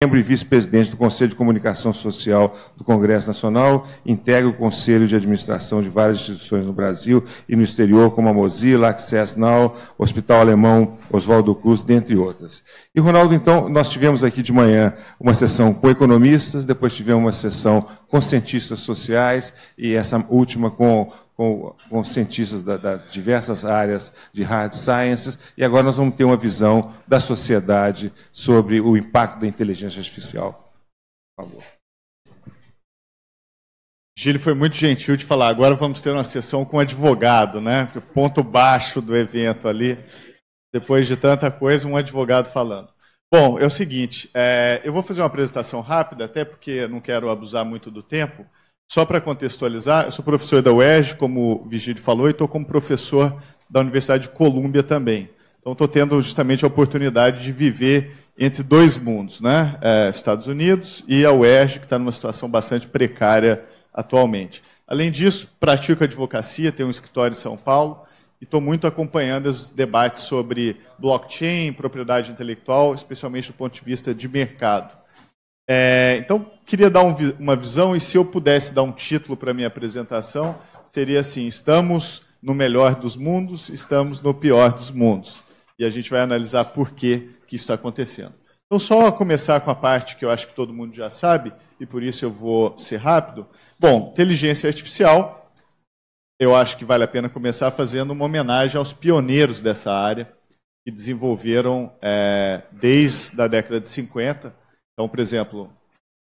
membro e vice-presidente do Conselho de Comunicação Social do Congresso Nacional, integra o Conselho de Administração de várias instituições no Brasil e no exterior, como a Mozilla, Access Now, Hospital Alemão, Oswaldo Cruz, dentre outras. E, Ronaldo, então, nós tivemos aqui de manhã uma sessão com economistas, depois tivemos uma sessão com cientistas sociais e essa última com com, com cientistas da, das diversas áreas de hard sciences, e agora nós vamos ter uma visão da sociedade sobre o impacto da inteligência artificial. Por favor. Gil foi muito gentil de falar. Agora vamos ter uma sessão com advogado, né? O ponto baixo do evento ali, depois de tanta coisa, um advogado falando. Bom, é o seguinte, é, eu vou fazer uma apresentação rápida, até porque não quero abusar muito do tempo. Só para contextualizar, eu sou professor da UERJ, como o Vigílio falou, e estou como professor da Universidade de Colômbia também. Então, estou tendo justamente a oportunidade de viver entre dois mundos, né? É, Estados Unidos e a UERJ, que está numa situação bastante precária atualmente. Além disso, pratico advocacia, tenho um escritório em São Paulo e estou muito acompanhando os debates sobre blockchain, propriedade intelectual, especialmente do ponto de vista de mercado. É, então, queria dar um, uma visão, e se eu pudesse dar um título para a minha apresentação, seria assim: estamos no melhor dos mundos, estamos no pior dos mundos. E a gente vai analisar por que, que isso está acontecendo. Então, só começar com a parte que eu acho que todo mundo já sabe, e por isso eu vou ser rápido. Bom, inteligência artificial, eu acho que vale a pena começar fazendo uma homenagem aos pioneiros dessa área, que desenvolveram é, desde a década de 50 então, por exemplo,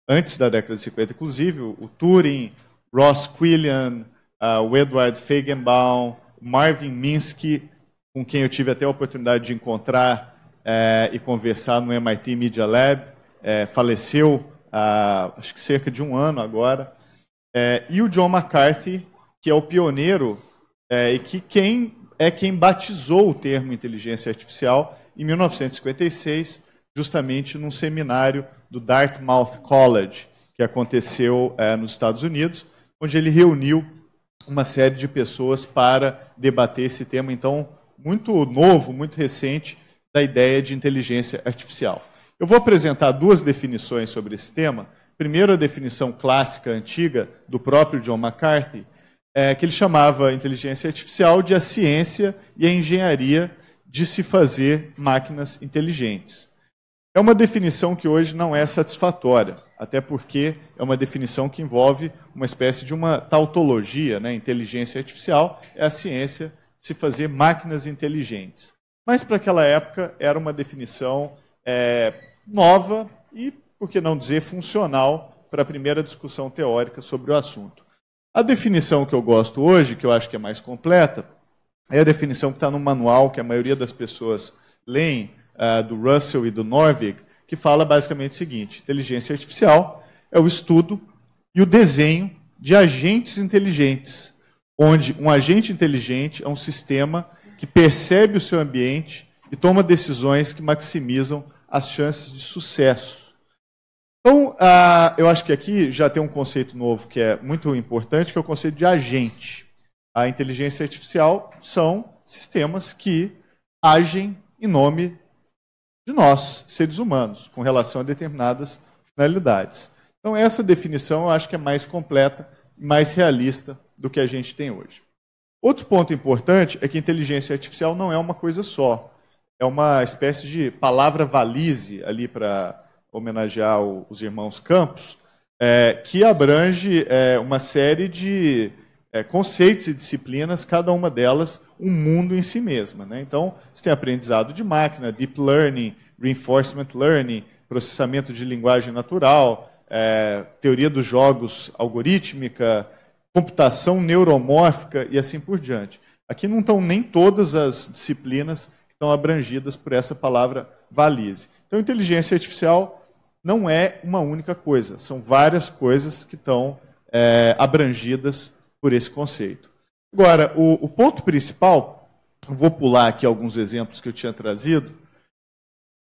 antes da década de 50, inclusive, o Turing, Ross Quillian, uh, o Edward Feigenbaum, Marvin Minsky, com quem eu tive até a oportunidade de encontrar eh, e conversar no MIT Media Lab, eh, faleceu há acho que cerca de um ano agora, eh, e o John McCarthy, que é o pioneiro e que quem é quem batizou o termo inteligência artificial em 1956, justamente num seminário do Dartmouth College, que aconteceu é, nos Estados Unidos, onde ele reuniu uma série de pessoas para debater esse tema, então, muito novo, muito recente, da ideia de inteligência artificial. Eu vou apresentar duas definições sobre esse tema. Primeiro, a definição clássica, antiga, do próprio John McCarthy, é, que ele chamava inteligência artificial de a ciência e a engenharia de se fazer máquinas inteligentes. É uma definição que hoje não é satisfatória, até porque é uma definição que envolve uma espécie de uma tautologia, né? inteligência artificial é a ciência de se fazer máquinas inteligentes. Mas para aquela época era uma definição é, nova e, por que não dizer, funcional para a primeira discussão teórica sobre o assunto. A definição que eu gosto hoje, que eu acho que é mais completa, é a definição que está no manual que a maioria das pessoas leem, uh, do Russell e do Norvig, que fala basicamente o seguinte: inteligência artificial é o estudo e o desenho de agentes inteligentes, onde um agente inteligente é um sistema que percebe o seu ambiente e toma decisões que maximizam as chances de sucesso. Então, uh, eu acho que aqui já tem um conceito novo que é muito importante, que é o conceito de agente. A inteligência artificial são sistemas que agem em nome de nós, seres humanos, com relação a determinadas finalidades. Então, essa definição eu acho que é mais completa, mais realista do que a gente tem hoje. Outro ponto importante é que inteligência artificial não é uma coisa só. É uma espécie de palavra valise ali para homenagear os irmãos Campos, é, que abrange é, uma série de é, conceitos e disciplinas, cada uma delas um mundo em si mesma. Né? Então, você tem aprendizado de máquina, deep learning, reinforcement learning, processamento de linguagem natural, é, teoria dos jogos algorítmica, computação neuromórfica e assim por diante. Aqui não estão nem todas as disciplinas que estão abrangidas por essa palavra valise. Então, inteligência artificial não é uma única coisa, são várias coisas que estão é, abrangidas por esse conceito. Agora, o, o ponto principal, vou pular aqui alguns exemplos que eu tinha trazido,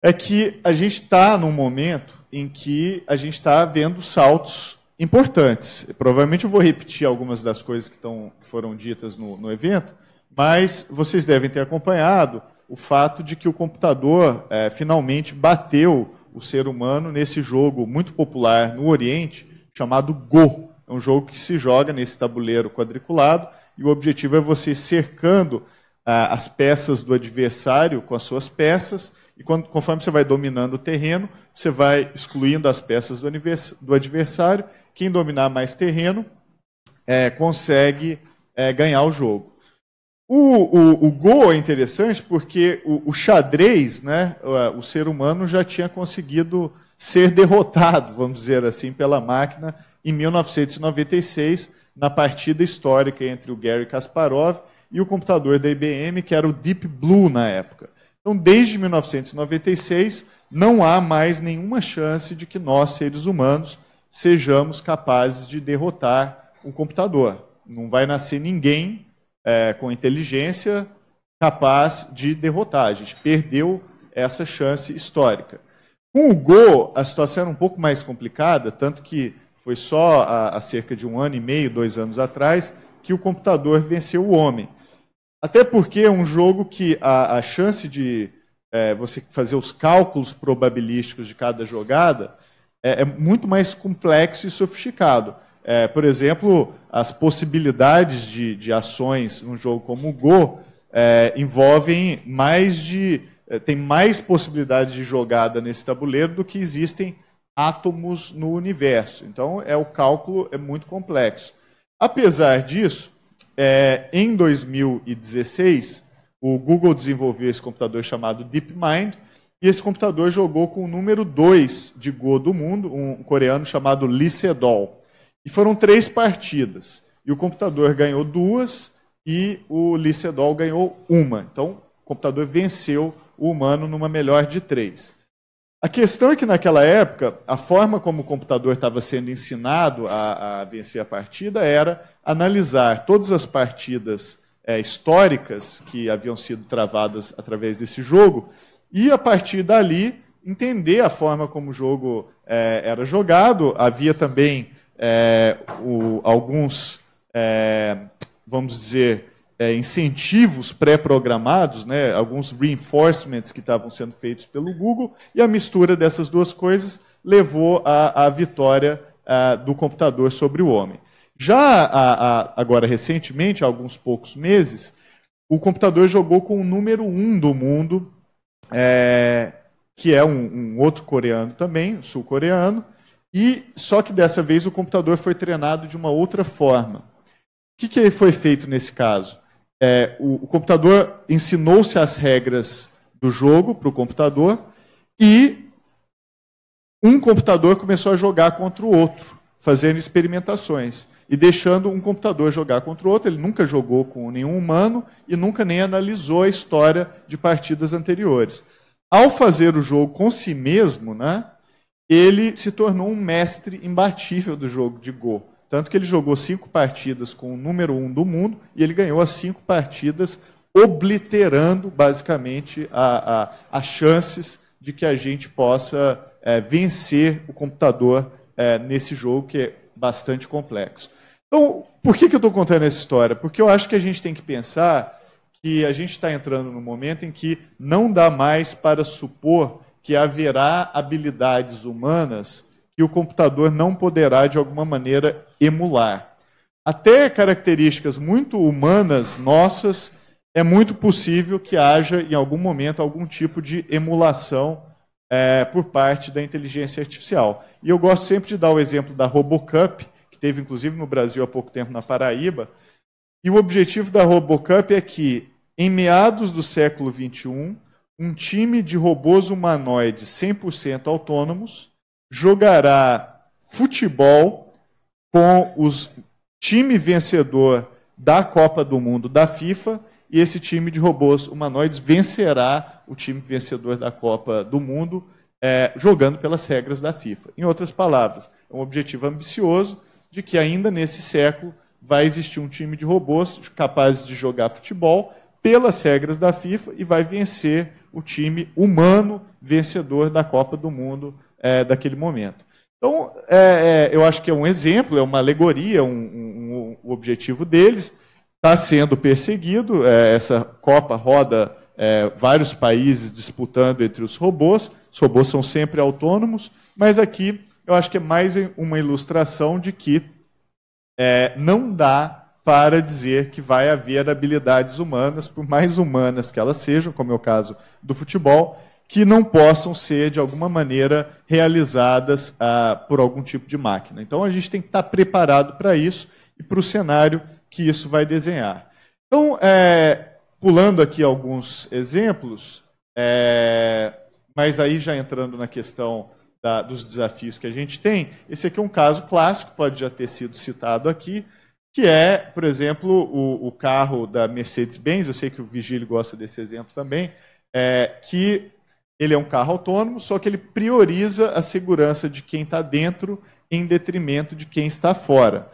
é que a gente está num momento em que a gente está vendo saltos importantes. Provavelmente eu vou repetir algumas das coisas que, estão, que foram ditas no, no, evento, mas vocês devem ter acompanhado o fato de que o computador é, finalmente bateu o ser humano nesse jogo muito popular no Oriente, chamado Go. É um jogo que se joga nesse tabuleiro quadriculado e o objetivo é você cercando ah, as peças do adversário com as suas peças e quando, conforme você vai dominando o terreno, você vai excluindo as peças do, do adversário. Quem dominar mais terreno é, consegue é, ganhar o jogo. O, o, o Go é interessante porque o, o, xadrez, né, o ser humano já tinha conseguido ser derrotado, vamos dizer assim, pela máquina em 1996, na partida histórica entre o Gary Kasparov e o computador da IBM, que era o Deep Blue na época. Então, desde 1996, não há mais nenhuma chance de que nós, seres humanos, sejamos capazes de derrotar um computador. Não vai nascer ninguém é, com inteligência capaz de derrotar. A gente perdeu essa chance histórica. Com o Go, a situação era um pouco mais complicada, tanto que foi só há, cerca de um ano e meio, dois anos atrás, que o computador venceu o homem. Até porque é um jogo que a, a chance de é, você fazer os cálculos probabilísticos de cada jogada é, é muito mais complexo e sofisticado. É, por exemplo, as possibilidades de, de ações num jogo como o Go é, envolvem mais de. É, tem mais possibilidades de jogada nesse tabuleiro do que existem átomos no universo. Então, é o cálculo é muito complexo. Apesar disso, é, em 2016, o Google desenvolveu esse computador chamado DeepMind, e esse computador jogou com o número 2 de Go do mundo, um coreano chamado Lee Sedol. E foram três partidas. E o computador ganhou duas e o Lee Sedol ganhou uma. Então, o computador venceu o humano numa melhor de três. A questão é que naquela época, a forma como o computador estava sendo ensinado a, a vencer a partida era analisar todas as partidas é, históricas que haviam sido travadas através desse jogo e, a partir dali, entender a forma como o jogo é, era jogado. Havia também é, o, alguns, é, vamos dizer, é, incentivos pré-programados, né, alguns reinforcements que estavam sendo feitos pelo Google, e a mistura dessas duas coisas levou à, vitória à, do computador sobre o homem. Já a, agora, recentemente, há alguns poucos meses, o computador jogou com o número um do mundo, é, que é um, um outro coreano também, sul-coreano, e só que dessa vez o computador foi treinado de uma outra forma. O que, que foi feito nesse caso? É, o, o computador ensinou-se as regras do jogo para o computador e um computador começou a jogar contra o outro, fazendo experimentações e deixando um computador jogar contra o outro. Ele nunca jogou com nenhum humano e nunca nem analisou a história de partidas anteriores. Ao fazer o jogo com si mesmo, né, ele se tornou um mestre imbatível do jogo de Go. Tanto que ele jogou cinco partidas com o número um do mundo e ele ganhou as cinco partidas, obliterando basicamente as chances de que a gente possa é, vencer o computador é, nesse jogo que é bastante complexo. Então, por que, que eu estou contando essa história? Porque eu acho que a gente tem que pensar que a gente está entrando num momento em que não dá mais para supor que haverá habilidades humanas que o computador não poderá, de alguma maneira, emular. Até características muito humanas nossas, é muito possível que haja, em algum momento, algum tipo de emulação é, por parte da inteligência artificial. E eu gosto sempre de dar o exemplo da Robocup, que teve inclusive no Brasil há pouco tempo, na Paraíba. E o objetivo da Robocup é que, em meados do século XXI, um time de robôs humanoides 100% autônomos jogará futebol com os time vencedor da Copa do Mundo da FIFA e esse time de robôs humanoides vencerá o time vencedor da Copa do Mundo é, jogando pelas regras da FIFA. Em outras palavras, é um objetivo ambicioso de que ainda nesse século vai existir um time de robôs capazes de jogar futebol pelas regras da FIFA e vai vencer o time humano vencedor da Copa do Mundo é, daquele momento. Então, é, é, eu acho que é um exemplo, é uma alegoria, um, um, um o objetivo deles está sendo perseguido. É, essa Copa roda é, vários países disputando entre os robôs. Os robôs são sempre autônomos, mas aqui eu acho que é mais uma ilustração de que é, não dá para dizer que vai haver habilidades humanas, por mais humanas que elas sejam, como é o caso do futebol, que não possam ser, de alguma maneira, realizadas ah, por algum tipo de máquina. Então, a gente tem que estar preparado para isso e para o cenário que isso vai desenhar. Então, é, pulando aqui alguns exemplos, é, mas aí já entrando na questão da, dos desafios que a gente tem, esse aqui é um caso clássico, pode já ter sido citado aqui, que é, por exemplo, o, o carro da Mercedes-Benz, eu sei que o Vigílio gosta desse exemplo também, é, que ele é um carro autônomo, só que ele prioriza a segurança de quem está dentro em detrimento de quem está fora.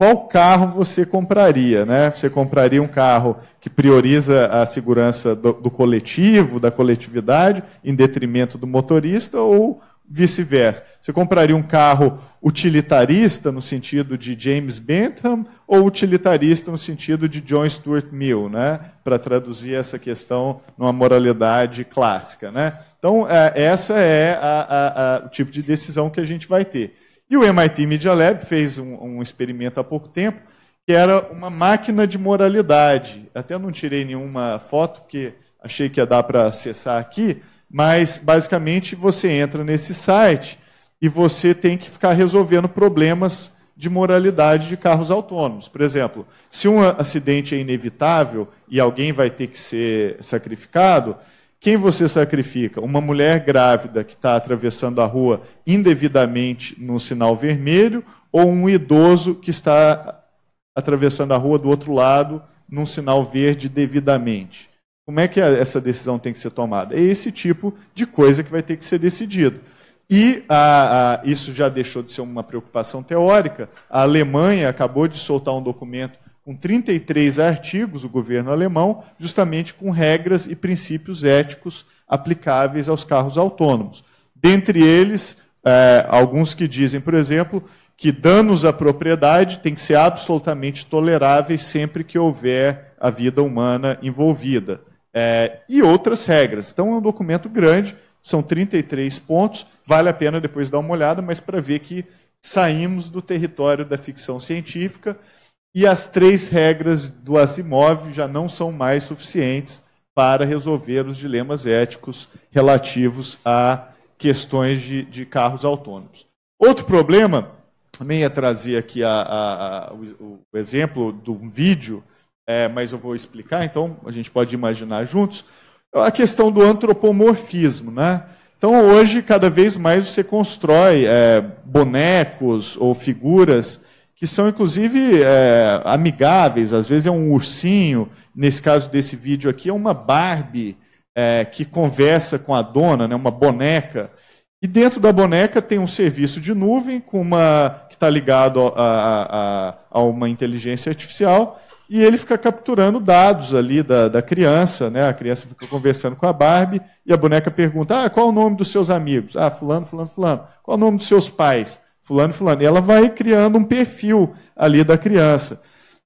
Qual carro você compraria? Né? Você compraria um carro que prioriza a segurança do, do coletivo, da coletividade, em detrimento do motorista, ou vice-versa. Você compraria um carro utilitarista no sentido de James Bentham ou utilitarista no sentido de John Stuart Mill, né? para traduzir essa questão numa moralidade clássica. Né? Então, é, essa é a, a, a, o tipo de decisão que a gente vai ter. E o MIT Media Lab fez um, um experimento há pouco tempo, que era uma máquina de moralidade. Até não tirei nenhuma foto, porque achei que ia dar para acessar aqui, mas, basicamente, você entra nesse site e você tem que ficar resolvendo problemas de moralidade de carros autônomos. Por exemplo, se um acidente é inevitável e alguém vai ter que ser sacrificado, quem você sacrifica? Uma mulher grávida que está atravessando a rua indevidamente no sinal vermelho ou um idoso que está atravessando a rua do outro lado num sinal verde devidamente? Como é que essa decisão tem que ser tomada? É esse tipo de coisa que vai ter que ser decidido. E a, a, isso já deixou de ser uma preocupação teórica. A Alemanha acabou de soltar um documento com 33 artigos, o governo alemão, justamente com regras e princípios éticos aplicáveis aos carros autônomos. Dentre eles, é, alguns que dizem, por exemplo, que danos à propriedade têm que ser absolutamente toleráveis sempre que houver a vida humana envolvida é, e outras regras. Então, é um documento grande, são 33 pontos, vale a pena depois dar uma olhada, mas para ver que saímos do território da ficção científica e as três regras do Asimov já não são mais suficientes para resolver os dilemas éticos relativos a questões de, de carros autônomos. Outro problema, também ia trazer aqui a, a, a, o, o exemplo de um vídeo é, mas eu vou explicar, então a gente pode imaginar juntos, a questão do antropomorfismo. Né? Então, hoje, cada vez mais você constrói é, bonecos ou figuras que são, inclusive, é, amigáveis. Às vezes é um ursinho, nesse caso desse vídeo aqui, é uma Barbie é, que conversa com a dona, né, uma boneca. E dentro da boneca tem um serviço de nuvem com uma que está ligado a, a, a, uma inteligência artificial e ele fica capturando dados ali da, da criança, né? A criança fica conversando com a Barbie e a boneca pergunta: ah, qual o nome dos seus amigos? Ah, fulano, fulano, fulano. Qual o nome dos seus pais? Fulano, fulano. E ela vai criando um perfil ali da criança.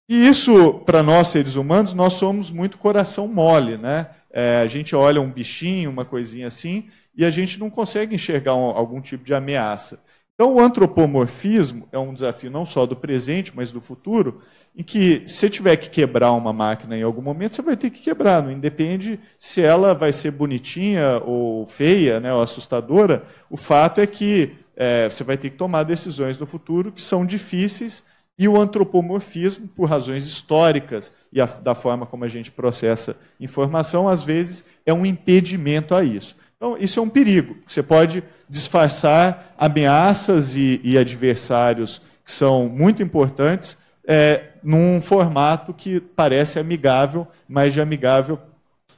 E isso, para nós seres humanos, nós somos muito coração mole, né? É, a gente olha um bichinho, uma coisinha assim, e a gente não consegue enxergar um, algum tipo de ameaça. Então, o antropomorfismo é um desafio não só do presente, mas do futuro, em que se tiver que quebrar uma máquina em algum momento, você vai ter que quebrar, não independe se ela vai ser bonitinha ou feia, né, ou assustadora, o fato é que é, você vai ter que tomar decisões no futuro que são difíceis e o antropomorfismo, por razões históricas e a, da forma como a gente processa informação, às vezes é um impedimento a isso. Então, isso é um perigo. Você pode disfarçar ameaças e, e adversários que são muito importantes é, num formato que parece amigável, mas de amigável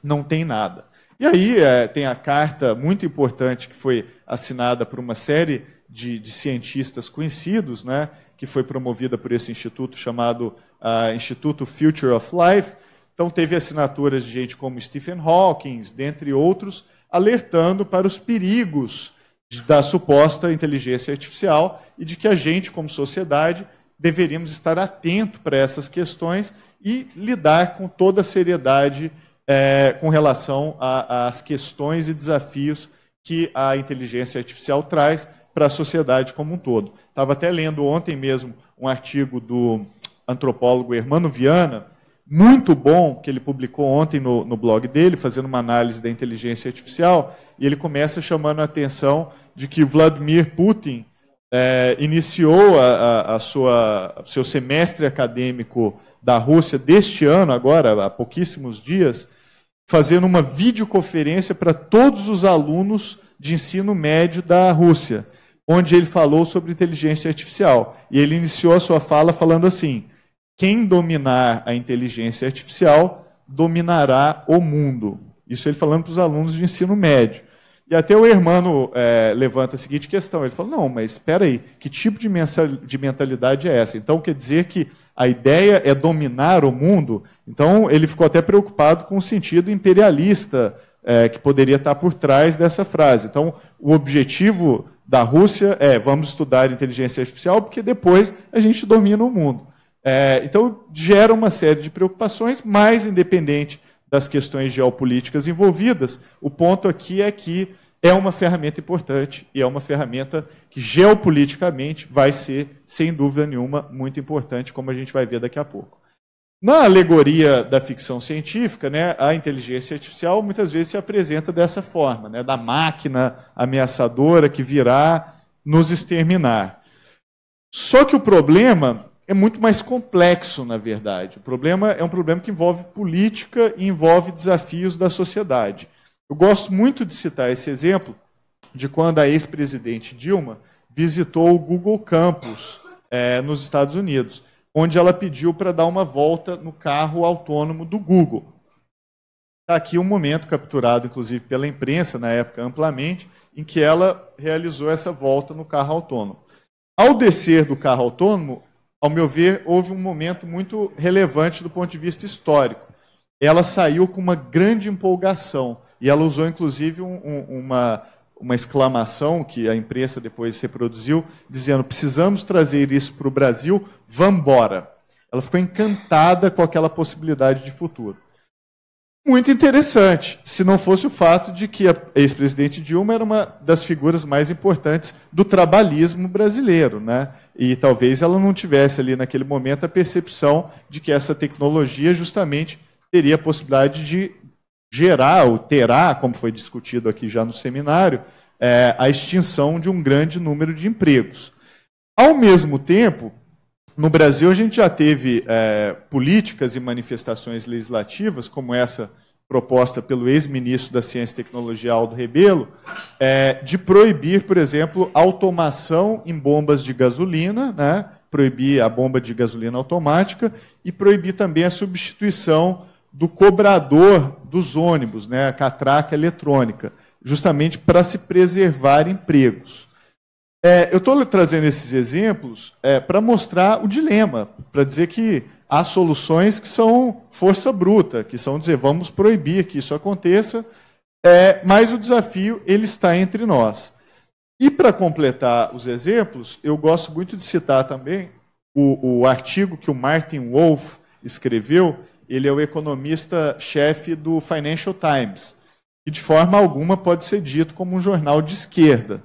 não tem nada. E aí é, tem a carta muito importante que foi assinada por uma série de, de cientistas conhecidos, né, que foi promovida por esse instituto chamado uh, Instituto Future of Life. Então teve assinaturas de gente como Stephen Hawking, dentre outros, alertando para os perigos da suposta inteligência artificial e de que a gente, como sociedade, deveríamos estar atento para essas questões e lidar com toda a seriedade é, com relação às questões e desafios que a inteligência artificial traz para a sociedade como um todo. Estava até lendo ontem mesmo um artigo do antropólogo Hermano Viana, muito bom, que ele publicou ontem no, no blog dele, fazendo uma análise da inteligência artificial, e ele começa chamando a atenção de que Vladimir Putin é, iniciou a, a, sua, seu semestre acadêmico da Rússia deste ano, agora, há pouquíssimos dias, fazendo uma videoconferência para todos os alunos de ensino médio da Rússia, onde ele falou sobre inteligência artificial. E ele iniciou a sua fala falando assim: quem dominar a inteligência artificial dominará o mundo. Isso ele falando para os alunos de ensino médio. E até o Hermano é, levanta a seguinte questão: ele fala, não, mas espera aí, que tipo de, de mentalidade é essa? Então quer dizer que a ideia é dominar o mundo? Então ele ficou até preocupado com o sentido imperialista é, que poderia estar por trás dessa frase. Então o objetivo da Rússia é vamos estudar inteligência artificial porque depois a gente domina o mundo. É, então gera uma série de preocupações, mais independente das questões geopolíticas envolvidas, o ponto aqui é que é uma ferramenta importante e é uma ferramenta que geopoliticamente vai ser, sem dúvida nenhuma, muito importante, como a gente vai ver daqui a pouco. Na alegoria da ficção científica, né, a inteligência artificial muitas vezes se apresenta dessa forma, né, da máquina ameaçadora que virá nos exterminar. Só que o problema é muito mais complexo, na verdade. O problema é um problema que envolve política e envolve desafios da sociedade. Eu gosto muito de citar esse exemplo de quando a ex-presidente Dilma visitou o Google Campus é, nos Estados Unidos, onde ela pediu para dar uma volta no carro autônomo do Google. Está aqui um momento capturado, inclusive, pela imprensa, na época amplamente, em que ela realizou essa volta no carro autônomo. Ao descer do carro autônomo, ao meu ver, houve um momento muito relevante do ponto de vista histórico. Ela saiu com uma grande empolgação e ela usou, inclusive, um, um, uma, uma exclamação que a imprensa depois reproduziu, dizendo: precisamos trazer isso para o Brasil, vambora. Ela ficou encantada com aquela possibilidade de futuro muito interessante, se não fosse o fato de que a ex-presidente Dilma era uma das figuras mais importantes do trabalhismo brasileiro, né? E talvez ela não tivesse ali naquele momento a percepção de que essa tecnologia justamente teria a possibilidade de gerar ou terá, como foi discutido aqui já no seminário, é, a extinção de um grande número de empregos. Ao mesmo tempo, no Brasil, a gente já teve é, políticas e manifestações legislativas, como essa proposta pelo ex-ministro da Ciência e Tecnologia, Aldo Rebelo, é, de proibir, por exemplo, automação em bombas de gasolina, né? proibir a bomba de gasolina automática e proibir também a substituição do cobrador dos ônibus, né? a catraca eletrônica, justamente para se preservar empregos. É, eu estou trazendo esses exemplos é, para mostrar o dilema, para dizer que há soluções que são força bruta, que são dizer vamos proibir que isso aconteça, é, mas o desafio ele está entre nós. E para completar os exemplos, eu gosto muito de citar também o, o artigo que o Martin Wolf escreveu. Ele é o economista-chefe do Financial Times, que de forma alguma pode ser dito como um jornal de esquerda.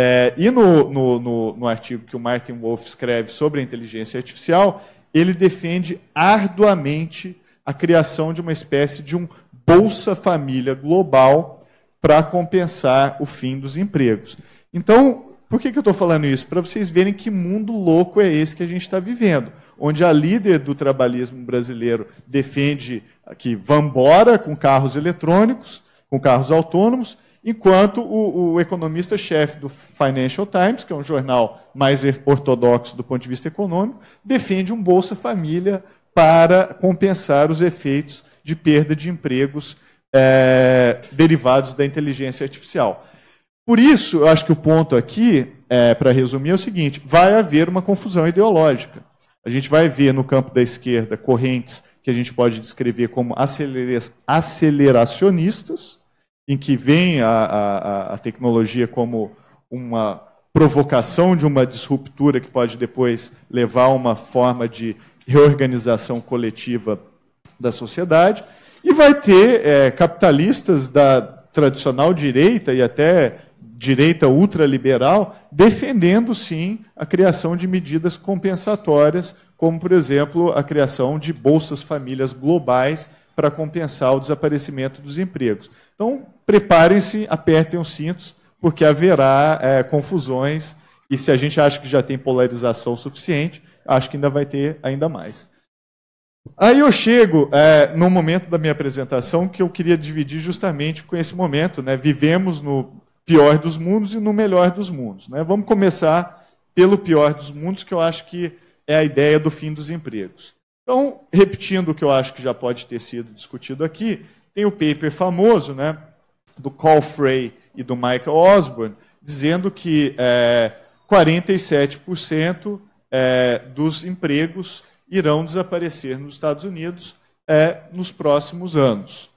É, e no, no, no, no, artigo que o Martin Wolf escreve sobre a inteligência artificial, ele defende arduamente a criação de uma espécie de um Bolsa Família global para compensar o fim dos empregos. Então, por que, que eu estou falando isso? Para vocês verem que mundo louco é esse que a gente está vivendo, onde a líder do trabalhismo brasileiro defende que vambora com carros eletrônicos, com carros autônomos, enquanto o, o economista-chefe do Financial Times, que é um jornal mais ortodoxo do ponto de vista econômico, defende um Bolsa Família para compensar os efeitos de perda de empregos é, derivados da inteligência artificial. Por isso, eu acho que o ponto aqui, é, para resumir, é o seguinte: vai haver uma confusão ideológica. A gente vai ver no campo da esquerda correntes que a gente pode descrever como aceleracionistas, em que vem a, a, a tecnologia como uma provocação de uma disruptura que pode depois levar a uma forma de reorganização coletiva da sociedade. E vai ter é, capitalistas da tradicional direita e até direita ultraliberal defendendo, sim, a criação de medidas compensatórias, como, por exemplo, a criação de bolsas famílias globais para compensar o desaparecimento dos empregos. Então, preparem-se, apertem os cintos, porque haverá é, confusões, e se a gente acha que já tem polarização suficiente, acho que ainda vai ter ainda mais. Aí eu chego é, no momento da minha apresentação que eu queria dividir justamente com esse momento. Né? Vivemos no pior dos mundos e no melhor dos mundos. Né? Vamos começar pelo pior dos mundos, que eu acho que é a ideia do fim dos empregos. Então, repetindo o que eu acho que já pode ter sido discutido aqui, tem o paper famoso né, do Carl Frey e do Michael Osborne, dizendo que é, 47% é, dos empregos irão desaparecer nos Estados Unidos é, nos próximos anos.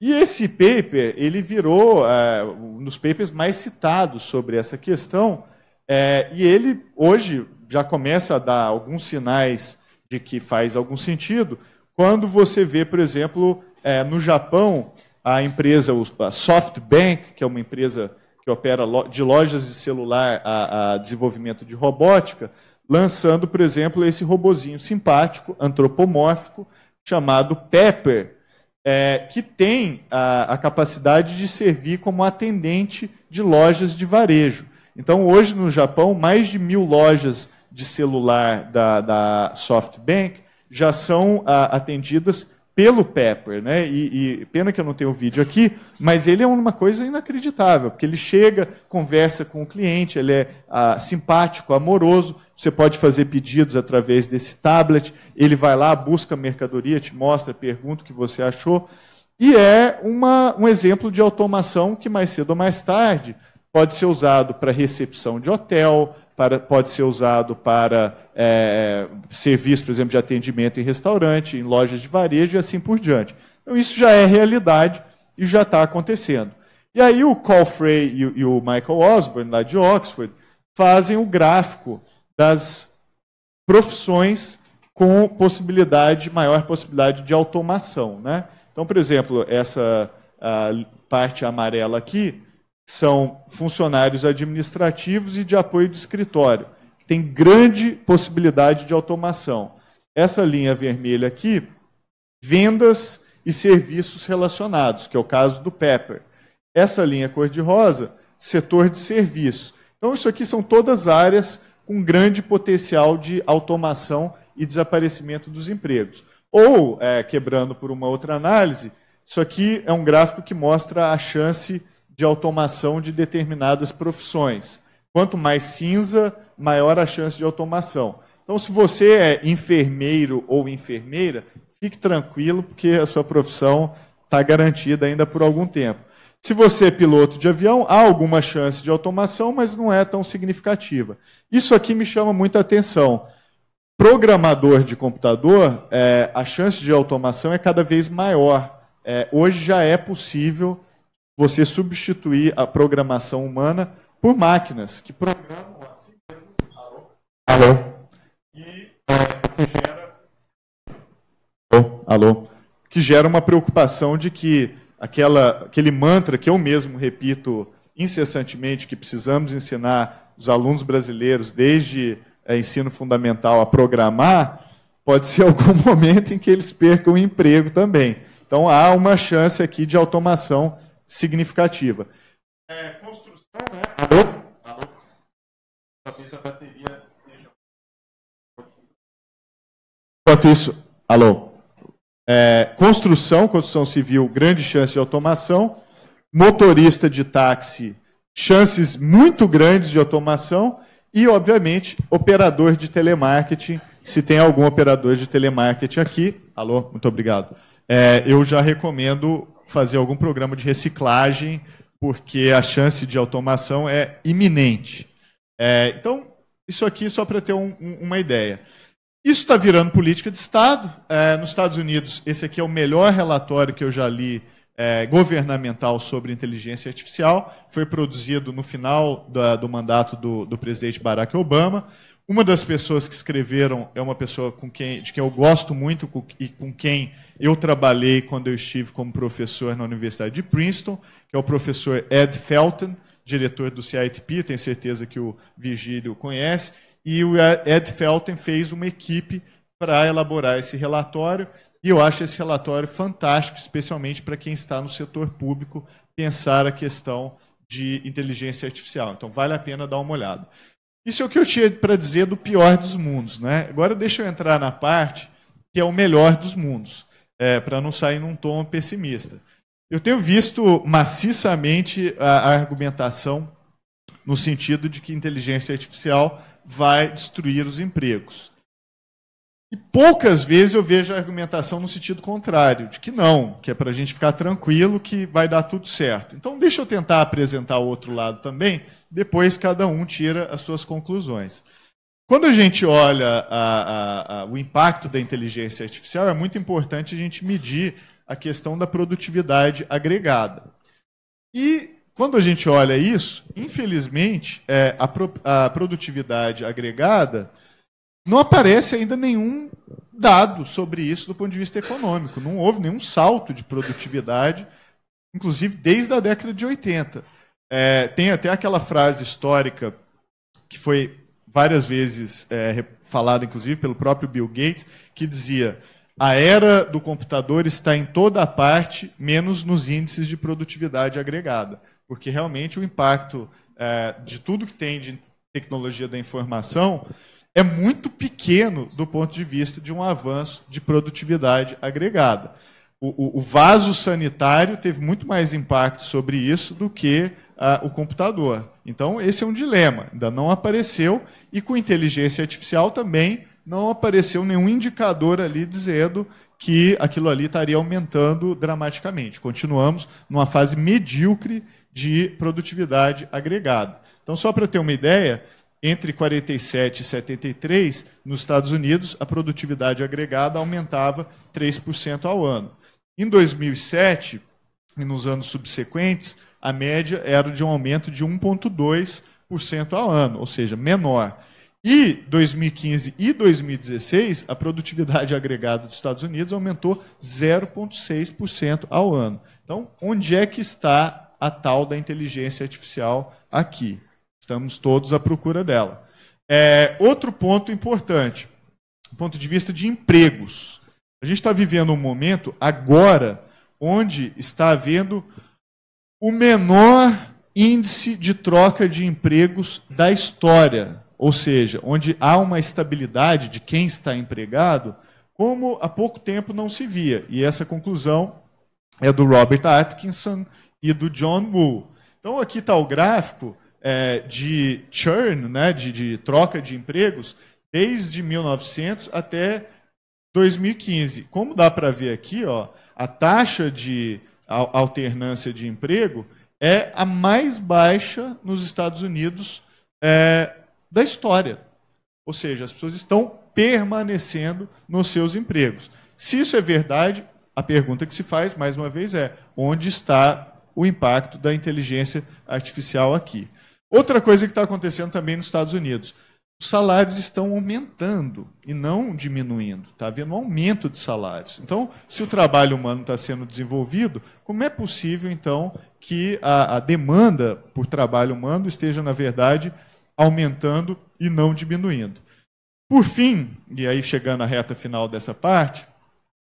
E esse paper ele virou é, um dos papers mais citados sobre essa questão, é, e ele hoje já começa a dar alguns sinais de que faz algum sentido, quando você vê, por exemplo, é, no Japão, a empresa a SoftBank, que é uma empresa que opera de lojas de celular a, a desenvolvimento de robótica, lançando, por exemplo, esse robozinho simpático, antropomórfico, chamado Pepper, é, que tem a, a, capacidade de servir como atendente de lojas de varejo. Então, hoje no Japão, mais de mil lojas de celular da, da SoftBank já são a, atendidas pelo Pepper, né? E, e, pena que eu não tenho o vídeo aqui, mas ele é uma coisa inacreditável, porque ele chega, conversa com o cliente, ele é ah, simpático, amoroso, você pode fazer pedidos através desse tablet. Ele vai lá, busca a mercadoria, te mostra, pergunta o que você achou. E é uma, um exemplo de automação que, mais cedo ou mais tarde, pode ser usado para recepção de hotel, para, pode ser usado para é, serviço, por exemplo, de atendimento em restaurante, em lojas de varejo e assim por diante. Então, isso já é realidade e já está acontecendo. E aí o Carl Frey e, e o Michael Osborne, lá de Oxford, fazem o gráfico das profissões com possibilidade, maior possibilidade de automação. Né? Então, por exemplo, essa parte amarela aqui são funcionários administrativos e de apoio de escritório, que tem grande possibilidade de automação. Essa linha vermelha aqui, vendas e serviços relacionados, que é o caso do Pepper. Essa linha cor-de-rosa, setor de serviços. Então, isso aqui são todas áreas com grande potencial de automação e desaparecimento dos empregos. Ou, é, quebrando por uma outra análise, isso aqui é um gráfico que mostra a chance automação de determinadas profissões. Quanto mais cinza, maior a chance de automação. Então, se você é enfermeiro ou enfermeira, fique tranquilo, porque a sua profissão está garantida ainda por algum tempo. Se você é piloto de avião, há alguma chance de automação, mas não é tão significativa. Isso aqui me chama muita atenção. Programador de computador, é, a chance de automação é cada vez maior. É, hoje já é possível você substituir a programação humana por máquinas que programam assim mesmo. Alô? Alô? E é, que gera. Alô? Alô? Que gera uma preocupação de que aquela, aquele mantra que eu mesmo repito incessantemente, que precisamos ensinar os alunos brasileiros desde é, ensino fundamental a programar, pode ser algum momento em que eles percam o emprego também. Então há uma chance aqui de automação significativa. É, construção, né? Alô? Alô? Talvez a bateria Enquanto isso, alô? É, construção, construção civil, grande chance de automação. Motorista de táxi, chances muito grandes de automação. E, obviamente, operador de telemarketing. Se tem algum operador de telemarketing aqui, alô, muito obrigado. É, eu já recomendo fazer algum programa de reciclagem, porque a chance de automação é iminente. É, então, isso aqui só para ter um, um, uma ideia. Isso está virando política de Estado. É, nos Estados Unidos, esse aqui é o melhor relatório que eu já li é, governamental sobre inteligência artificial. Foi produzido no final da, do mandato do, do, presidente Barack Obama. Uma das pessoas que escreveram é uma pessoa com quem, de quem eu gosto muito e com quem eu trabalhei quando eu estive como professor na Universidade de Princeton, que é o professor Ed Felton, diretor do CITP, tenho certeza que o Virgílio conhece. E o Ed Felton fez uma equipe para elaborar esse relatório. E eu acho esse relatório fantástico, especialmente para quem está no setor público, pensar a questão de inteligência artificial. Então, vale a pena dar uma olhada. Isso é o que eu tinha para dizer do pior dos mundos. Né? Agora, deixa eu entrar na parte que é o melhor dos mundos, é, para não sair num tom pessimista. Eu tenho visto maciçamente a, a argumentação no sentido de que inteligência artificial vai destruir os empregos. E poucas vezes eu vejo a argumentação no sentido contrário, de que não, que é para a gente ficar tranquilo que vai dar tudo certo. Então, deixa eu tentar apresentar o outro lado também, depois cada um tira as suas conclusões. Quando a gente olha a, a, a, o impacto da inteligência artificial, é muito importante a gente medir a questão da produtividade agregada. E quando a gente olha isso, infelizmente, é, a, produtividade agregada não aparece ainda nenhum dado sobre isso do ponto de vista econômico. Não houve nenhum salto de produtividade, inclusive desde a década de 80. É, tem até aquela frase histórica que foi várias vezes é, falada, inclusive, pelo próprio Bill Gates, que dizia: a era do computador está em toda a parte, menos nos índices de produtividade agregada. Porque realmente o impacto é, de tudo que tem de tecnologia da informação é muito pequeno do ponto de vista de um avanço de produtividade agregada. O, o, o vaso sanitário teve muito mais impacto sobre isso do que uh, o computador. Então, esse é um dilema. Ainda não apareceu, e com inteligência artificial também não apareceu nenhum indicador ali dizendo que aquilo ali estaria aumentando dramaticamente. Continuamos numa fase medíocre de produtividade agregada. Então, só para ter uma ideia, entre 47 e 73, nos Estados Unidos, a produtividade agregada aumentava 3% ao ano. Em 2007 e nos anos subsequentes, a média era de um aumento de 1,2% ao ano, ou seja, menor. E 2015 e 2016, a produtividade agregada dos Estados Unidos aumentou 0,6% ao ano. Então, onde é que está a tal da inteligência artificial aqui? Estamos todos à procura dela. É, outro ponto importante, do ponto de vista de empregos. A gente está vivendo um momento agora onde está havendo o menor índice de troca de empregos da história, ou seja, onde há uma estabilidade de quem está empregado, como há pouco tempo não se via. E essa conclusão é do Robert Atkinson e do John Woo. Então aqui está o gráfico é, de churn, né, de, de troca de empregos, desde 1900 até 2015. Como dá para ver aqui, ó, a taxa de alternância de emprego é a mais baixa nos Estados Unidos é, da história. Ou seja, as pessoas estão permanecendo nos seus empregos. Se isso é verdade, a pergunta que se faz, mais uma vez, é: onde está o impacto da inteligência artificial aqui? Outra coisa que está acontecendo também nos Estados Unidos. Os salários estão aumentando e não diminuindo. Está havendo um aumento de salários. Então, se o trabalho humano está sendo desenvolvido, como é possível, então, que a, a demanda por trabalho humano esteja, na verdade, aumentando e não diminuindo? Por fim, e aí chegando à reta final dessa parte,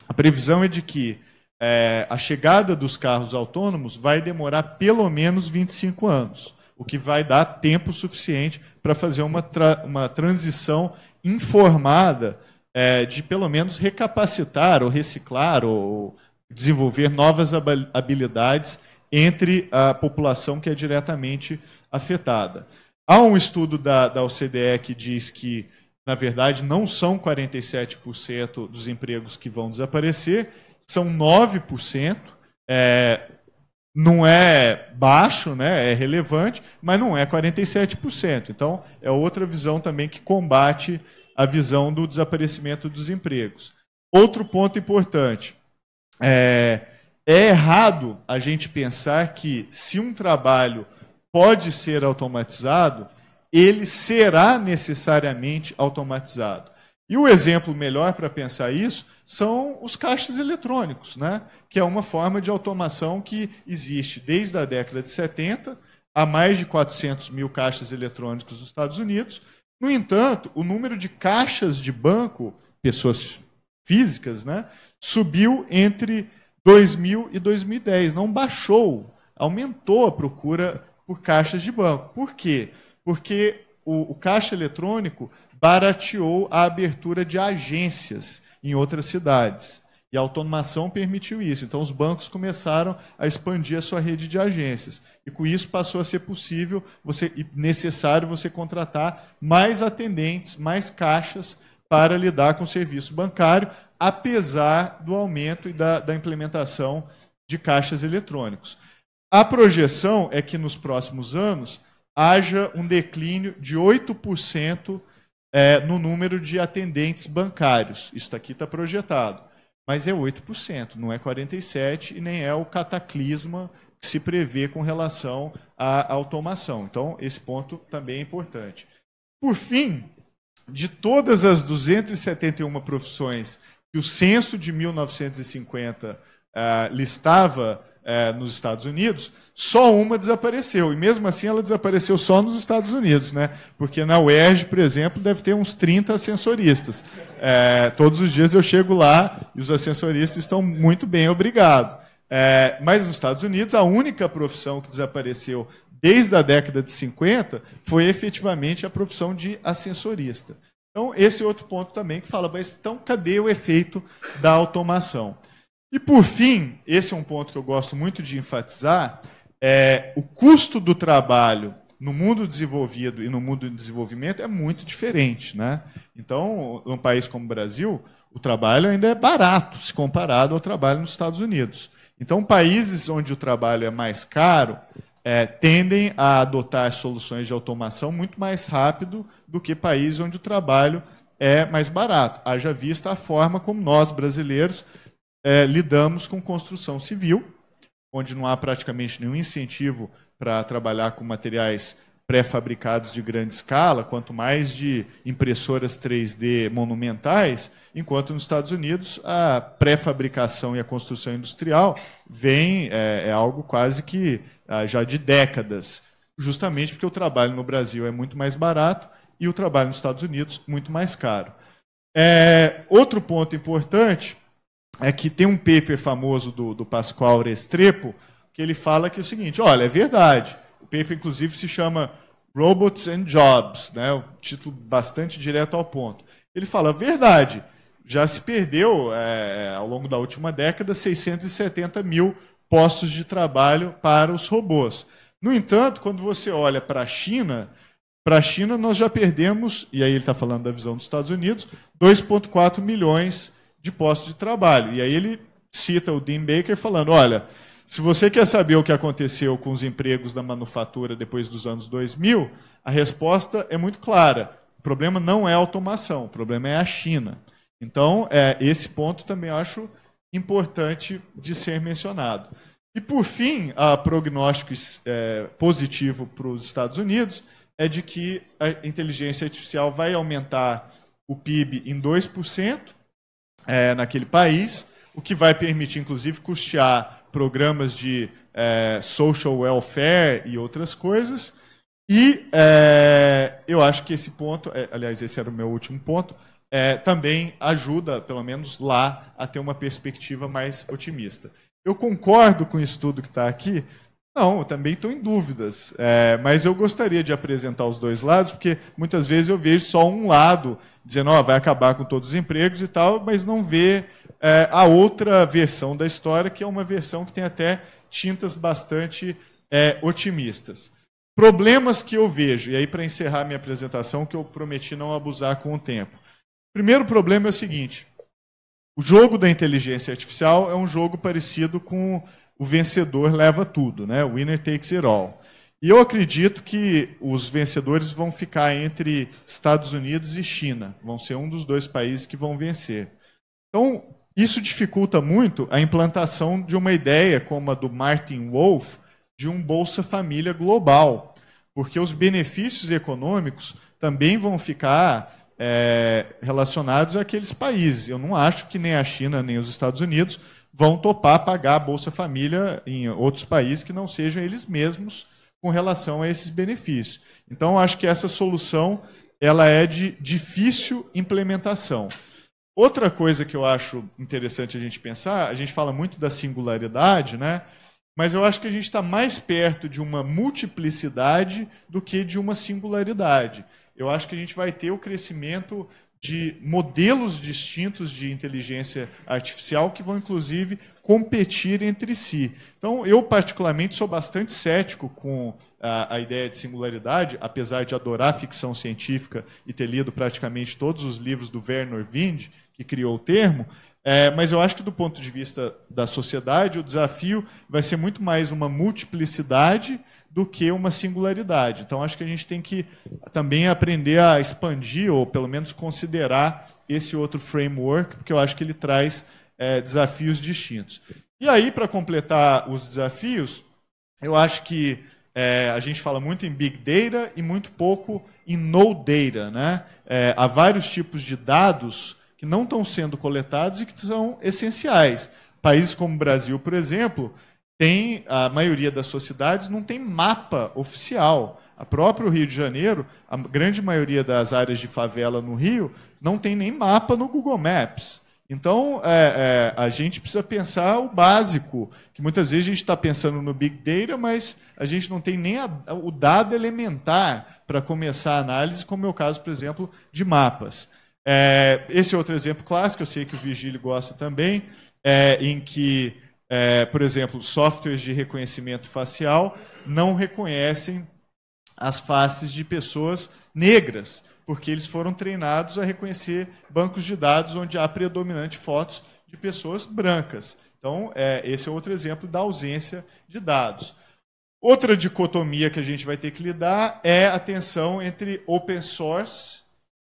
a previsão é de que é, a chegada dos carros autônomos vai demorar pelo menos 25 anos o que vai dar tempo suficiente para fazer uma, tra uma transição informada é, de pelo menos recapacitar ou reciclar ou desenvolver novas habilidades entre a população que é diretamente afetada. Há um estudo da, da OCDE que diz que, na verdade, não são 47% dos empregos que vão desaparecer, são 9%. É, não é baixo, né, é relevante, mas não é 47%. Então, é outra visão também que combate a visão do desaparecimento dos empregos. Outro ponto importante, é, é errado a gente pensar que se um trabalho pode ser automatizado, ele será necessariamente automatizado. E o exemplo melhor para pensar isso são os caixas eletrônicos, né? que é uma forma de automação que existe desde a década de 70, há mais de 400 mil caixas eletrônicos nos Estados Unidos. No entanto, o número de caixas de banco, pessoas físicas, né, subiu entre 2000 e 2010, não baixou, aumentou a procura por caixas de banco. Por quê? Porque o, o caixa eletrônico barateou a abertura de agências em outras cidades. E a automação permitiu isso. Então, os bancos começaram a expandir a sua rede de agências. E com isso passou a ser possível você, e necessário você contratar mais atendentes, mais caixas para lidar com o serviço bancário, apesar do aumento e da, da implementação de caixas eletrônicos. A projeção é que nos próximos anos haja um declínio de 8% é, no número de atendentes bancários. Isso aqui está projetado. Mas é 8%, não é 47% e nem é o cataclisma que se prevê com relação à automação. Então, esse ponto também é importante. Por fim, de todas as 271 profissões que o censo de 1950 uh, ah, listava uh, nos Estados Unidos, só uma desapareceu. E mesmo assim ela desapareceu só nos Estados Unidos, né? Porque na UERJ, por exemplo, deve ter uns 30 ascensoristas. Uh, todos os dias eu chego lá e os ascensoristas estão muito bem, obrigado. mas nos Estados Unidos, a única profissão que desapareceu desde a década de 50, foi efetivamente a profissão de ascensorista. Então, esse é outro ponto também que fala, mas então cadê o efeito da automação? E por fim, esse é um ponto que eu gosto muito de enfatizar, é o custo do trabalho no mundo desenvolvido e no mundo de desenvolvimento é muito diferente. Né? Então, num país como o Brasil, o trabalho ainda é barato se comparado ao trabalho nos Estados Unidos. Então, países onde o trabalho é mais caro, é, tendem a adotar soluções de automação muito mais rápido do que países onde o trabalho é mais barato. Haja vista a forma como nós, brasileiros, é, lidamos com construção civil, onde não há praticamente nenhum incentivo para trabalhar com materiais pré-fabricados de grande escala, quanto mais de impressoras 3D monumentais, enquanto nos Estados Unidos a pré-fabricação e a construção industrial vem é, é algo quase que ah, já de décadas, justamente porque o trabalho no Brasil é muito mais barato e o trabalho nos Estados Unidos muito mais caro. É, outro ponto importante é que tem um paper famoso do, do Pascoal Restrepo que ele fala que é o seguinte, olha, é verdade, o paper inclusive se chama Robots and Jobs, né, um título bastante direto ao ponto. Ele fala, verdade, já se perdeu, é, ao longo da última década, 670 mil postos de trabalho para os robôs. No entanto, quando você olha para a China, para a China nós já perdemos, e aí ele está falando da visão dos Estados Unidos, 2,4 milhões de postos de trabalho. E aí ele cita o Dean Baker falando: olha, se você quer saber o que aconteceu com os empregos da manufatura depois dos anos 2000, a resposta é muito clara. O problema não é a automação, o problema é a China. Então, é, esse ponto também acho importante de ser mencionado. E, por fim, a prognóstico é, positivo para os Estados Unidos é de que a inteligência artificial vai aumentar o PIB em 2% é, naquele país, o que vai permitir, inclusive, custear programas de é, social welfare e outras coisas. E é, eu acho que esse ponto, é, aliás, esse era o meu último ponto, é, também ajuda, pelo menos lá, a ter uma perspectiva mais otimista. Eu concordo com o estudo que está aqui? Não, também estou em dúvidas. É, mas eu gostaria de apresentar os dois lados, porque muitas vezes eu vejo só um lado, dizendo, oh, vai acabar com todos os empregos e tal, mas não vê é, a outra versão da história, que é uma versão que tem até tintas bastante é, otimistas. Problemas que eu vejo, e aí para encerrar minha apresentação, que eu prometi não abusar com o tempo. Primeiro problema é o seguinte: o jogo da inteligência artificial é um jogo parecido com o vencedor leva tudo, né? Winner takes it all. E eu acredito que os vencedores vão ficar entre Estados Unidos e China. Vão ser um dos dois países que vão vencer. Então, isso dificulta muito a implantação de uma ideia como a do Martin Wolf de um Bolsa Família global, porque os benefícios econômicos também vão ficar é, relacionados àqueles países. Eu não acho que nem a China nem os Estados Unidos vão topar pagar a Bolsa Família em outros países que não sejam eles mesmos com relação a esses benefícios. Então, acho que essa solução ela é de difícil implementação. Outra coisa que eu acho interessante a gente pensar, a gente fala muito da singularidade, né? mas eu acho que a gente está mais perto de uma multiplicidade do que de uma singularidade. Eu acho que a gente vai ter o crescimento de modelos distintos de inteligência artificial que vão, inclusive, competir entre si. Então, eu, particularmente, sou bastante cético com a, a, ideia de singularidade, apesar de adorar ficção científica e ter lido praticamente todos os livros do Werner Wind, que criou o termo, é, mas eu acho que, do ponto de vista da sociedade, o desafio vai ser muito mais uma multiplicidade do que uma singularidade. Então, acho que a gente tem que também aprender a expandir, ou pelo menos considerar esse outro framework, porque eu acho que ele traz é, desafios distintos. E aí, para completar os desafios, eu acho que é, a gente fala muito em Big Data e muito pouco em No Data. Né? É, há vários tipos de dados que não estão sendo coletados e que são essenciais. Países como o Brasil, por exemplo, tem a maioria das sociedades não tem mapa oficial. A próprio Rio de Janeiro, a grande maioria das áreas de favela no Rio não tem nem mapa no Google Maps. Então, é, é, a gente precisa pensar o básico, que muitas vezes a gente está pensando no Big Data, mas a gente não tem nem a, o dado elementar para começar a análise, como é o caso, por exemplo, de mapas. É, esse é outro exemplo clássico, eu sei que o Vigílio gosta também, é, em que é, por exemplo, softwares de reconhecimento facial não reconhecem as faces de pessoas negras, porque eles foram treinados a reconhecer bancos de dados onde há predominante fotos de pessoas brancas. Então, é, esse é outro exemplo da ausência de dados. Outra dicotomia que a gente vai ter que lidar é a tensão entre open source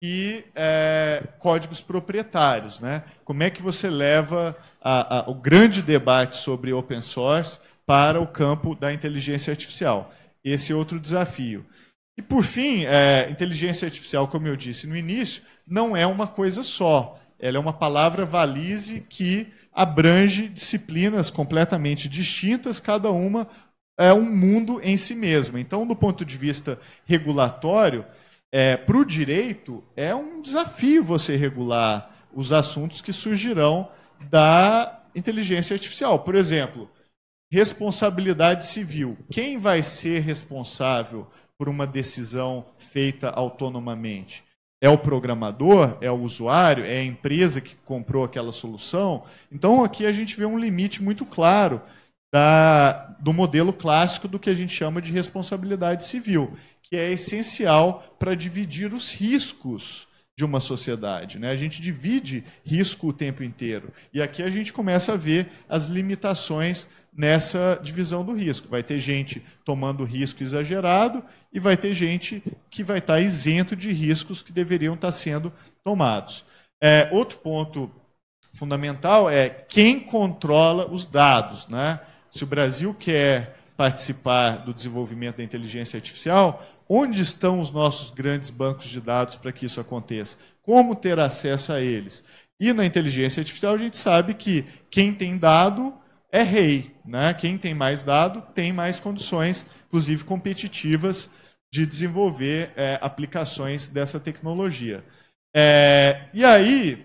e é, códigos proprietários. Né? Como é que você leva a, a, o grande debate sobre open source para o campo da inteligência artificial? Esse é outro desafio. E, por fim, é, inteligência artificial, como eu disse no início, não é uma coisa só. Ela é uma palavra valise que abrange disciplinas completamente distintas, cada uma é um mundo em si mesma. Então, do ponto de vista regulatório, é, para o direito, é um desafio você regular os assuntos que surgirão da inteligência artificial. Por exemplo, responsabilidade civil. Quem vai ser responsável por uma decisão feita autonomamente? É o programador? É o usuário? É a empresa que comprou aquela solução? Então, aqui a gente vê um limite muito claro da, do modelo clássico do que a gente chama de responsabilidade civil que é essencial para dividir os riscos de uma sociedade. Né? A gente divide risco o tempo inteiro. E aqui a gente começa a ver as limitações nessa divisão do risco. Vai ter gente tomando risco exagerado e vai ter gente que vai estar isento de riscos que deveriam estar sendo tomados. É, outro ponto fundamental é quem controla os dados. Né? Se o Brasil quer participar do desenvolvimento da inteligência artificial, onde estão os nossos grandes bancos de dados para que isso aconteça? Como ter acesso a eles? E na inteligência artificial a gente sabe que quem tem dado é rei. Né? Quem tem mais dado tem mais condições, inclusive competitivas, de desenvolver é, aplicações dessa tecnologia. É, e aí,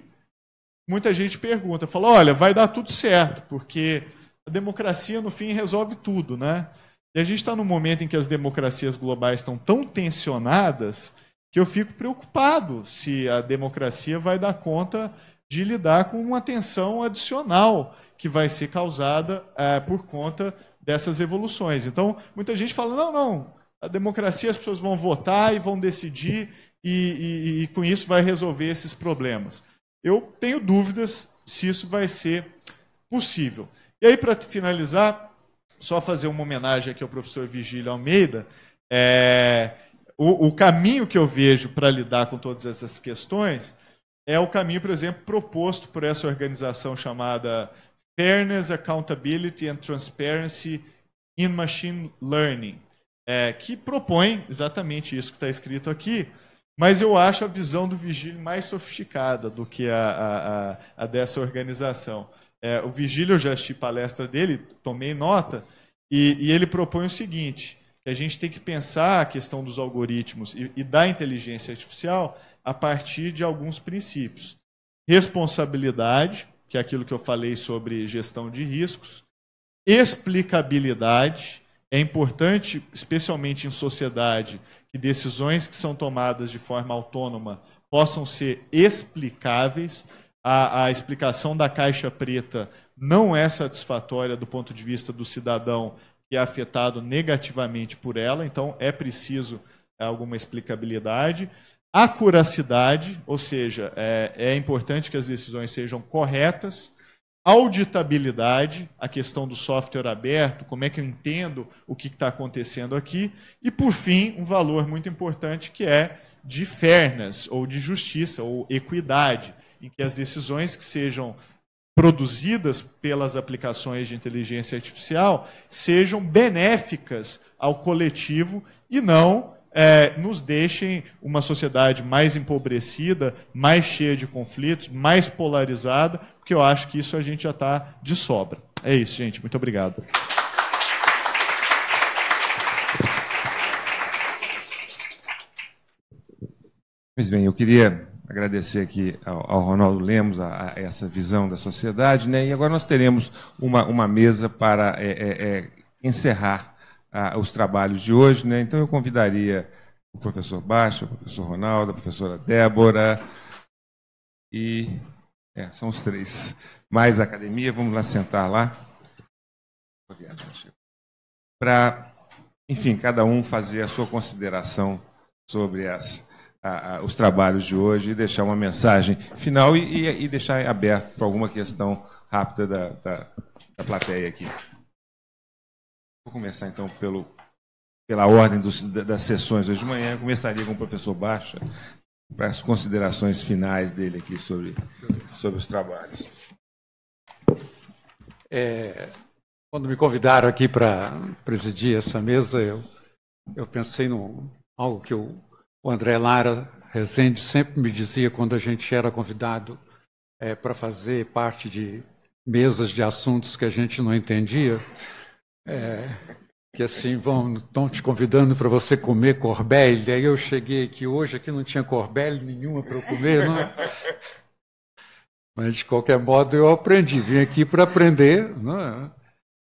muita gente pergunta, fala, olha, vai dar tudo certo, porque a democracia, no fim, resolve tudo, né? E a gente está num momento em que as democracias globais estão tão tensionadas que eu fico preocupado se a democracia vai dar conta de lidar com uma tensão adicional que vai ser causada é, por conta dessas evoluções. Então, muita gente fala: não, não, a democracia as pessoas vão votar e vão decidir, e, e, e com isso vai resolver esses problemas. Eu tenho dúvidas se isso vai ser possível. E aí, para finalizar, só fazer uma homenagem aqui ao professor Vigílio Almeida. É, o, o caminho que eu vejo para lidar com todas essas questões é o caminho, por exemplo, proposto por essa organização chamada Fairness, Accountability and Transparency in Machine Learning, é, que propõe exatamente isso que está escrito aqui, mas eu acho a visão do Vigílio mais sofisticada do que a, a, a, a dessa organização. É, o Vigílio, eu já assisti palestra dele, tomei nota, e, e, ele propõe o seguinte, que a gente tem que pensar a questão dos algoritmos e, e da inteligência artificial a partir de alguns princípios. Responsabilidade, que é aquilo que eu falei sobre gestão de riscos. Explicabilidade, é importante, especialmente em sociedade, que decisões que são tomadas de forma autônoma possam ser explicáveis. A, a, explicação da caixa preta não é satisfatória do ponto de vista do cidadão que é afetado negativamente por ela, então é preciso alguma explicabilidade. Acuracidade, ou seja, é, é importante que as decisões sejam corretas. Auditabilidade, a questão do software aberto, como é que eu entendo o que está acontecendo aqui. E, por fim, um valor muito importante que é de fairness, ou de justiça, ou equidade, em que as decisões que sejam produzidas pelas aplicações de inteligência artificial sejam benéficas ao coletivo e não é, nos deixem uma sociedade mais empobrecida, mais cheia de conflitos, mais polarizada, porque eu acho que isso a gente já está de sobra. É isso, gente. Muito obrigado. Pois bem, eu queria agradecer aqui ao, Ronaldo Lemos a, a, essa visão da sociedade, né? E agora nós teremos uma, uma mesa para é, é, é encerrar os trabalhos de hoje, né? Então eu convidaria o professor Baixa, o professor Ronaldo, a professora Débora e é, são os três. Mais a academia, vamos lá sentar lá para, enfim, cada um fazer a sua consideração sobre as a, a, os trabalhos de hoje e deixar uma mensagem final e, e, e deixar aberto para alguma questão rápida da, da, da, plateia aqui. Vou começar então pelo, pela ordem dos, das sessões hoje de manhã. Eu começaria com o professor Baixa para as considerações finais dele aqui sobre, sobre os trabalhos. É, quando me convidaram aqui para presidir essa mesa, eu, eu pensei em algo que eu o André Lara Rezende sempre me dizia quando a gente era convidado é, para fazer parte de mesas de assuntos que a gente não entendia, é, que assim vão estão te convidando para você comer corbelle. Aí eu cheguei aqui hoje, aqui não tinha corbelle nenhuma para eu comer, não. Mas de qualquer modo eu aprendi, vim aqui para aprender, não é?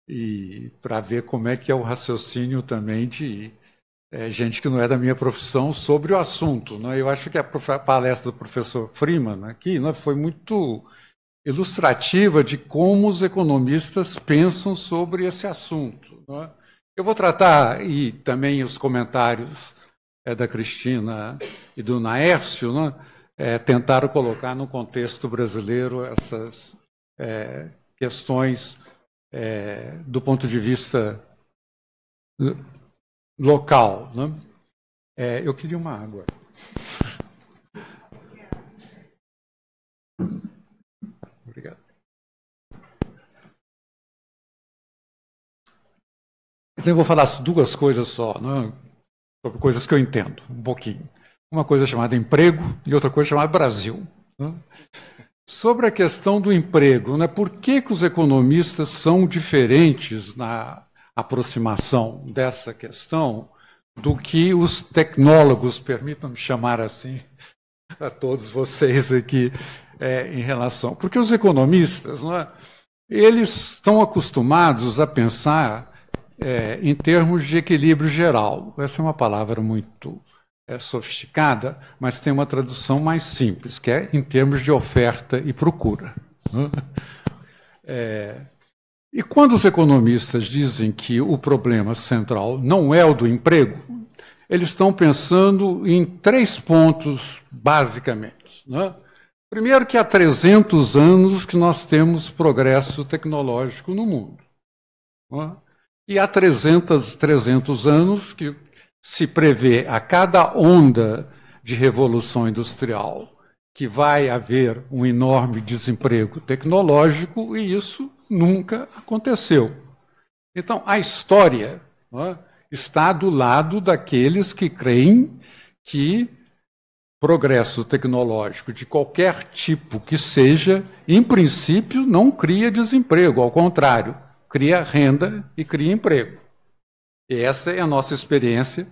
e para ver como é que é o raciocínio também de é, gente que não é da minha profissão sobre o assunto. Né? Eu acho que a palestra do professor Freeman aqui né, foi muito ilustrativa de como os economistas pensam sobre esse assunto. Né? Eu vou tratar, e também os comentários é, da Cristina e do Naércio, né, é, tentaram colocar no contexto brasileiro essas é, questões é, do ponto de vista local. Né? É, eu queria uma água. Obrigado. Então eu vou falar duas coisas só, né? sobre coisas que eu entendo, um pouquinho. Uma coisa chamada emprego e outra coisa chamada Brasil. Né? Sobre a questão do emprego, né? por que, que os economistas são diferentes na aproximação dessa questão do que os tecnólogos, permitam-me chamar assim a todos vocês aqui, é, em relação. Porque os economistas, é? eles estão acostumados a pensar é, em termos de equilíbrio geral. Essa é uma palavra muito é, sofisticada, mas tem uma tradução mais simples, que é em termos de oferta e procura. É, e quando os economistas dizem que o problema central não é o do emprego, eles estão pensando em três pontos, basicamente. Né? Primeiro, que há 300 anos que nós temos progresso tecnológico no mundo. Né? E há 300, 300 anos que se prevê a cada onda de revolução industrial que vai haver um enorme desemprego tecnológico e isso nunca aconteceu. Então, a história é, está do lado daqueles que creem que progresso tecnológico de qualquer tipo que seja, em princípio, não cria desemprego, ao contrário, cria renda e cria emprego. E essa é a nossa experiência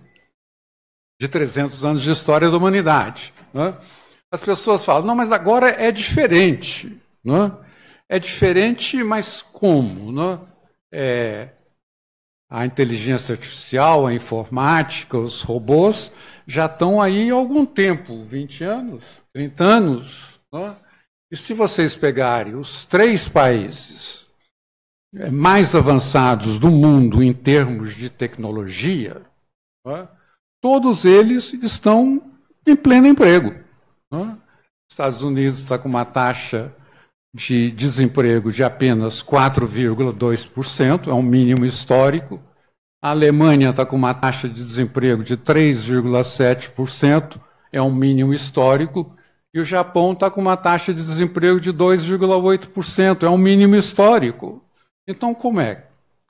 de 300 anos de história da humanidade. Né? As pessoas falam, não, mas agora é diferente. Né? É diferente, mas como? Né? É, a inteligência artificial, a informática, os robôs já estão aí há algum tempo 20 anos, 30 anos. Né? E se vocês pegarem os três países é, mais avançados do mundo em termos de tecnologia, né? todos eles estão em pleno emprego. Né? Estados Unidos está com uma taxa de desemprego de apenas 4,2%, é um mínimo histórico. A Alemanha está com uma taxa de desemprego de 3,7%, é um mínimo histórico. E o Japão está com uma taxa de desemprego de 2,8%, é um mínimo histórico. Então, como é?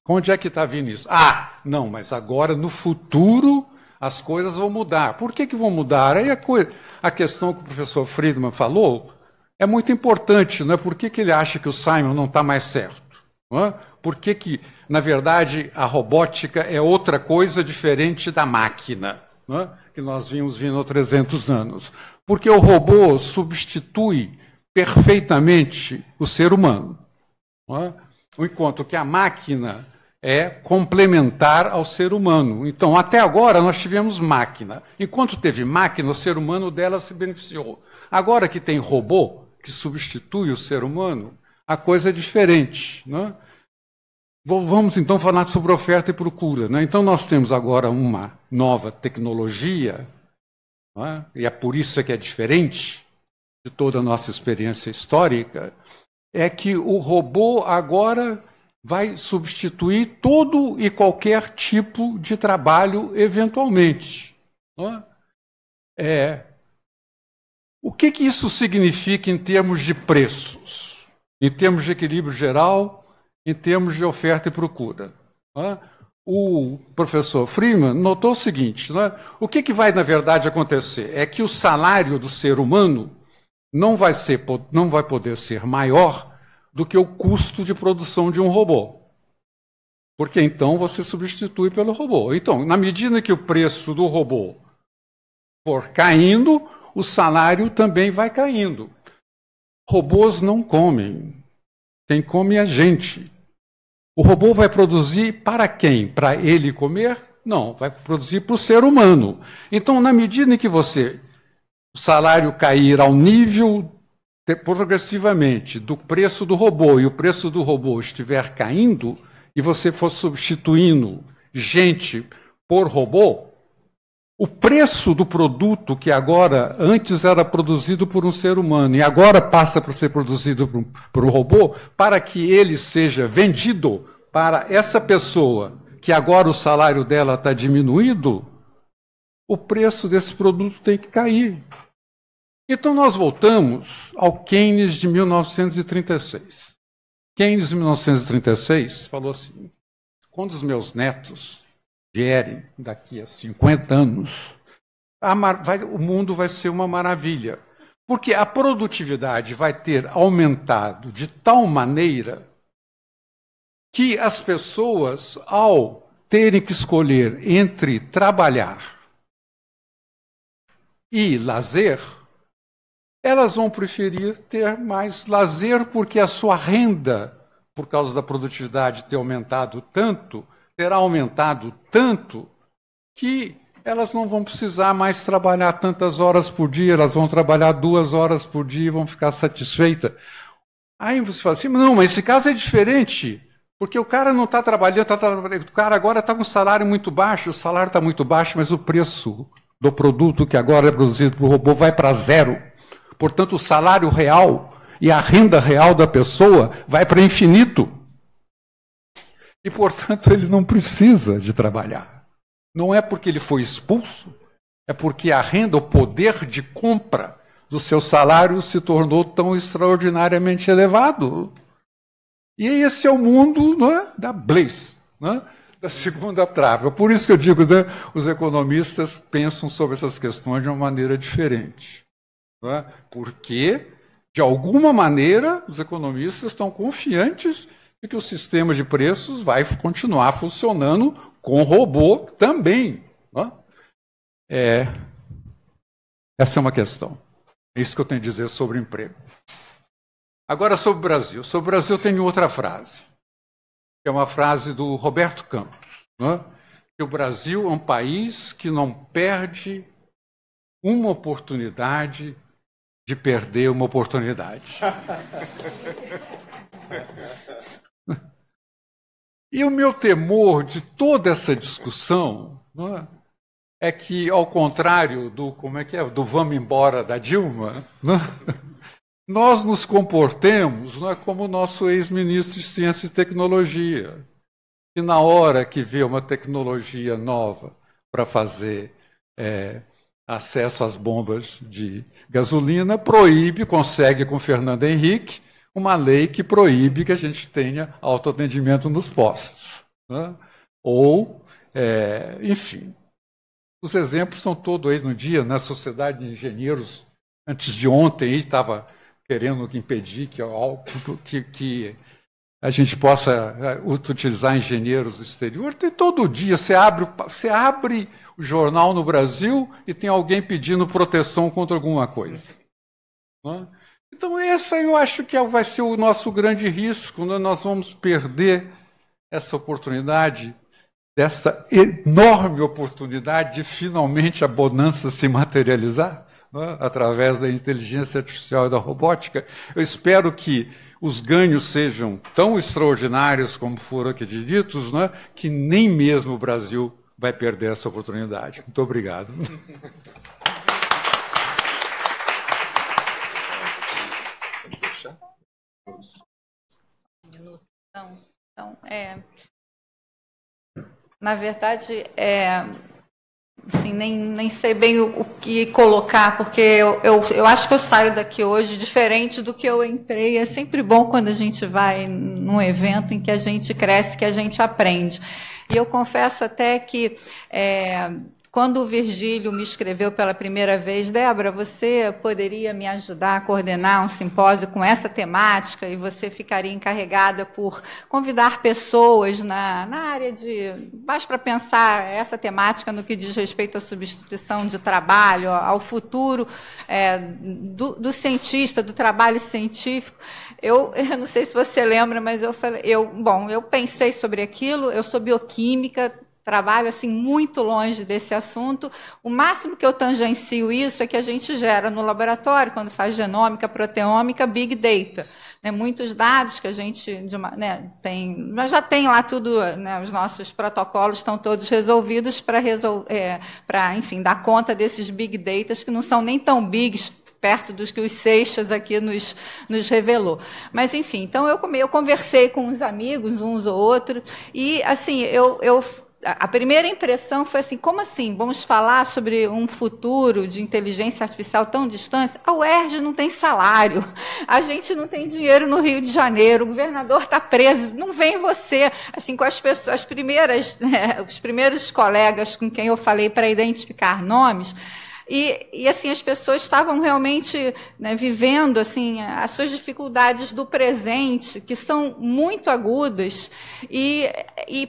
Onde é que está vindo isso? Ah, não, mas agora, no futuro, as coisas vão mudar. Por que, que vão mudar? Aí a, coisa, a questão que o professor Friedman falou é muito importante. Não é? Por que, que ele acha que o Simon não está mais certo? É? Por que, que, na verdade, a robótica é outra coisa diferente da máquina, é? que nós vimos vindo há 300 anos? Porque o robô substitui perfeitamente o ser humano. É? Enquanto que a máquina é complementar ao ser humano. Então, até agora, nós tivemos máquina. Enquanto teve máquina, o ser humano dela se beneficiou. Agora que tem robô, que substitui o ser humano, a coisa é diferente. Né? Vamos então falar sobre oferta e procura. Né? Então, nós temos agora uma nova tecnologia, é? e é por isso que é diferente de toda a nossa experiência histórica, é que o robô agora vai substituir todo e qualquer tipo de trabalho eventualmente. É, o que, que isso significa em termos de preços, em termos de equilíbrio geral, em termos de oferta e procura? O professor Freeman notou o seguinte: o que, que vai, na verdade, acontecer? É que o salário do ser humano não vai, ser, não vai poder ser maior do que o custo de produção de um robô. Porque então você substitui pelo robô. Então, na medida que o preço do robô for caindo, o salário também vai caindo. Robôs não comem. Quem come é a gente. O robô vai produzir para quem? Para ele comer? Não, vai produzir para o ser humano. Então, na medida em que você o salário cair ao nível progressivamente do preço do robô e o preço do robô estiver caindo e você for substituindo gente por robô, o preço do produto que agora antes era produzido por um ser humano e agora passa para ser produzido por um, por um robô, para que ele seja vendido para essa pessoa que agora o salário dela está diminuído, o preço desse produto tem que cair. Então nós voltamos ao Keynes de 1936. Keynes, em 1936, falou assim: quando os meus netos vierem daqui a 50 anos, vai, o mundo vai ser uma maravilha. Porque a produtividade vai ter aumentado de tal maneira que as pessoas, ao terem que escolher entre trabalhar e lazer, elas vão preferir ter mais lazer porque a sua renda, por causa da produtividade ter aumentado tanto, terá aumentado tanto que elas não vão precisar mais trabalhar tantas horas por dia, elas vão trabalhar duas horas por dia e vão ficar satisfeitas. Aí você fala assim, não, mas esse caso é diferente, porque o cara não está trabalhando, tá trabalhando, o cara agora está com um salário muito baixo, o salário está muito baixo, mas o preço do produto que agora é produzido por robô vai para zero. Portanto, o salário real e a renda real da pessoa vai para infinito. E, portanto, ele não precisa de trabalhar. Não é porque ele foi expulso, é porque a renda, o poder de compra do seu salário se tornou tão extraordinariamente elevado. E esse é o mundo é, da Blaze, é, da segunda trave. Por isso que eu digo, né, os economistas pensam sobre essas questões de uma maneira diferente. É? Porque, de alguma maneira, os economistas estão confiantes que o sistema de preços vai continuar funcionando com robô também. É, essa é uma questão. É isso que eu tenho a dizer sobre emprego. Agora, sobre o Brasil. Sobre o Brasil, eu tenho outra frase, que é uma frase do Roberto Campos, né? que o Brasil é um país que não perde uma oportunidade de perder uma oportunidade. e o meu temor de toda essa discussão é? é que, ao contrário do como é que é, do vamos embora da Dilma, é? nós nos comportemos não é como o nosso ex-ministro de Ciência e Tecnologia, que na hora que vê uma tecnologia nova para fazer é, acesso às bombas de gasolina, proíbe, consegue com Fernando Henrique, uma lei que proíbe que a gente tenha autoatendimento nos postos. Né? Ou, é, enfim, os exemplos são todos aí no dia, na Sociedade de Engenheiros, antes de ontem, estava querendo impedir que, que, que a gente possa é, utilizar engenheiros do exterior. Tem todo dia, você abre, você abre o jornal no Brasil e tem alguém pedindo proteção contra alguma coisa. Então, essa eu acho que é, vai ser o nosso grande risco, quando nós vamos perder essa oportunidade, dessa enorme oportunidade de finalmente a bonança se materializar né, através da inteligência artificial e da robótica. Eu espero que os ganhos sejam tão extraordinários como foram aqui ditos, né, que nem mesmo o Brasil vai perder essa oportunidade. Muito obrigado. Então, então é, na verdade, é, assim, nem, nem sei bem o, o que colocar, porque eu, eu, eu, acho que eu saio daqui hoje diferente do que eu entrei. É sempre bom quando a gente vai num evento em que a gente cresce, que a gente aprende. E eu confesso até que é, quando o Virgílio me escreveu pela primeira vez, Débora, você poderia me ajudar a coordenar um simpósio com essa temática e você ficaria encarregada por convidar pessoas na, na área de. mais para pensar essa temática no que diz respeito à substituição de trabalho, ao futuro é, do, do cientista, do trabalho científico. Eu, eu, não sei se você lembra, mas eu falei, eu, bom, eu pensei sobre aquilo, eu sou bioquímica, trabalho assim muito longe desse assunto. O máximo que eu tangencio isso é que a gente gera no laboratório, quando faz genômica, proteômica, big data. Né, muitos dados que a gente uma, né, tem, mas já tem lá tudo, né, os nossos protocolos estão todos resolvidos para resol, é, enfim, dar conta desses big data que não são nem tão bigs perto dos que os Seixas aqui nos, nos revelou. Mas, enfim, então eu, eu conversei com uns amigos, uns ou outros, e, assim, eu, eu a primeira impressão foi assim: como assim? Vamos falar sobre um futuro de inteligência artificial tão distante? A UERJ não tem salário, a gente não tem dinheiro no Rio de Janeiro, o governador está preso, não vem você. Assim, com as pessoas, as primeiras, né, os primeiros colegas com quem eu falei para identificar nomes. E, e, assim as pessoas estavam realmente né, vivendo assim as suas dificuldades do presente que são muito agudas e, e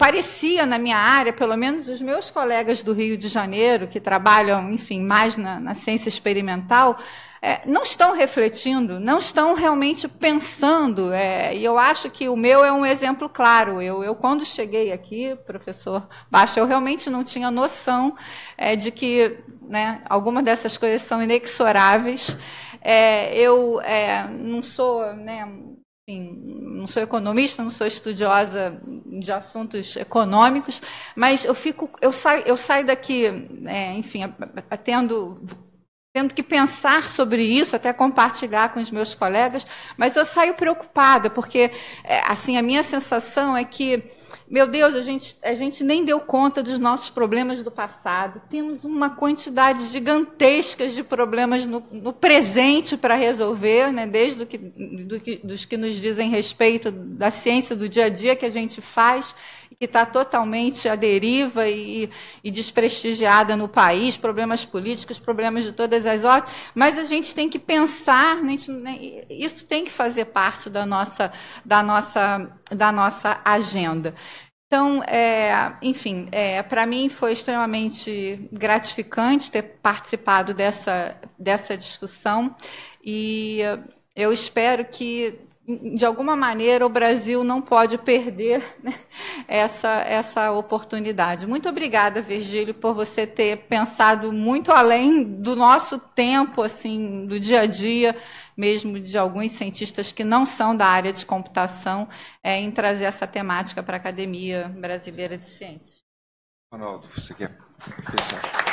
parecia na minha área, pelo menos os meus colegas do Rio de Janeiro, que trabalham, enfim, mais na, na ciência experimental, é, não estão refletindo, não estão realmente pensando. É, e eu acho que o meu é um exemplo claro. Eu, eu quando cheguei aqui, professor Baixa, eu realmente não tinha noção é, de que né, algumas dessas coisas são inexoráveis. É, eu é, não sou né, não sou economista, não sou estudiosa de assuntos econômicos, mas eu fico, eu saio, eu saio daqui, é, enfim, tendo tendo que pensar sobre isso, até compartilhar com os meus colegas, mas eu saio preocupada porque, é, assim, a minha sensação é que meu Deus, a gente, a gente nem deu conta dos nossos problemas do passado. Temos uma quantidade gigantesca de problemas no, no presente para resolver, né? desde do que, do que, dos que nos dizem respeito da ciência do dia a dia que a gente faz, que está totalmente à deriva e, e, desprestigiada no país, problemas políticos, problemas de todas as ordens, mas a gente tem que pensar, né, isso tem que fazer parte da nossa, da nossa, da nossa agenda. Então, é, enfim, é, para mim foi extremamente gratificante ter participado dessa, dessa discussão e eu espero que, de alguma maneira, o Brasil não pode perder né, essa, essa oportunidade. Muito obrigada, Virgílio, por você ter pensado muito além do nosso tempo, assim, do dia a dia, mesmo de alguns cientistas que não são da área de computação, é, em trazer essa temática para a Academia Brasileira de Ciências. Ronaldo, você quer fechar?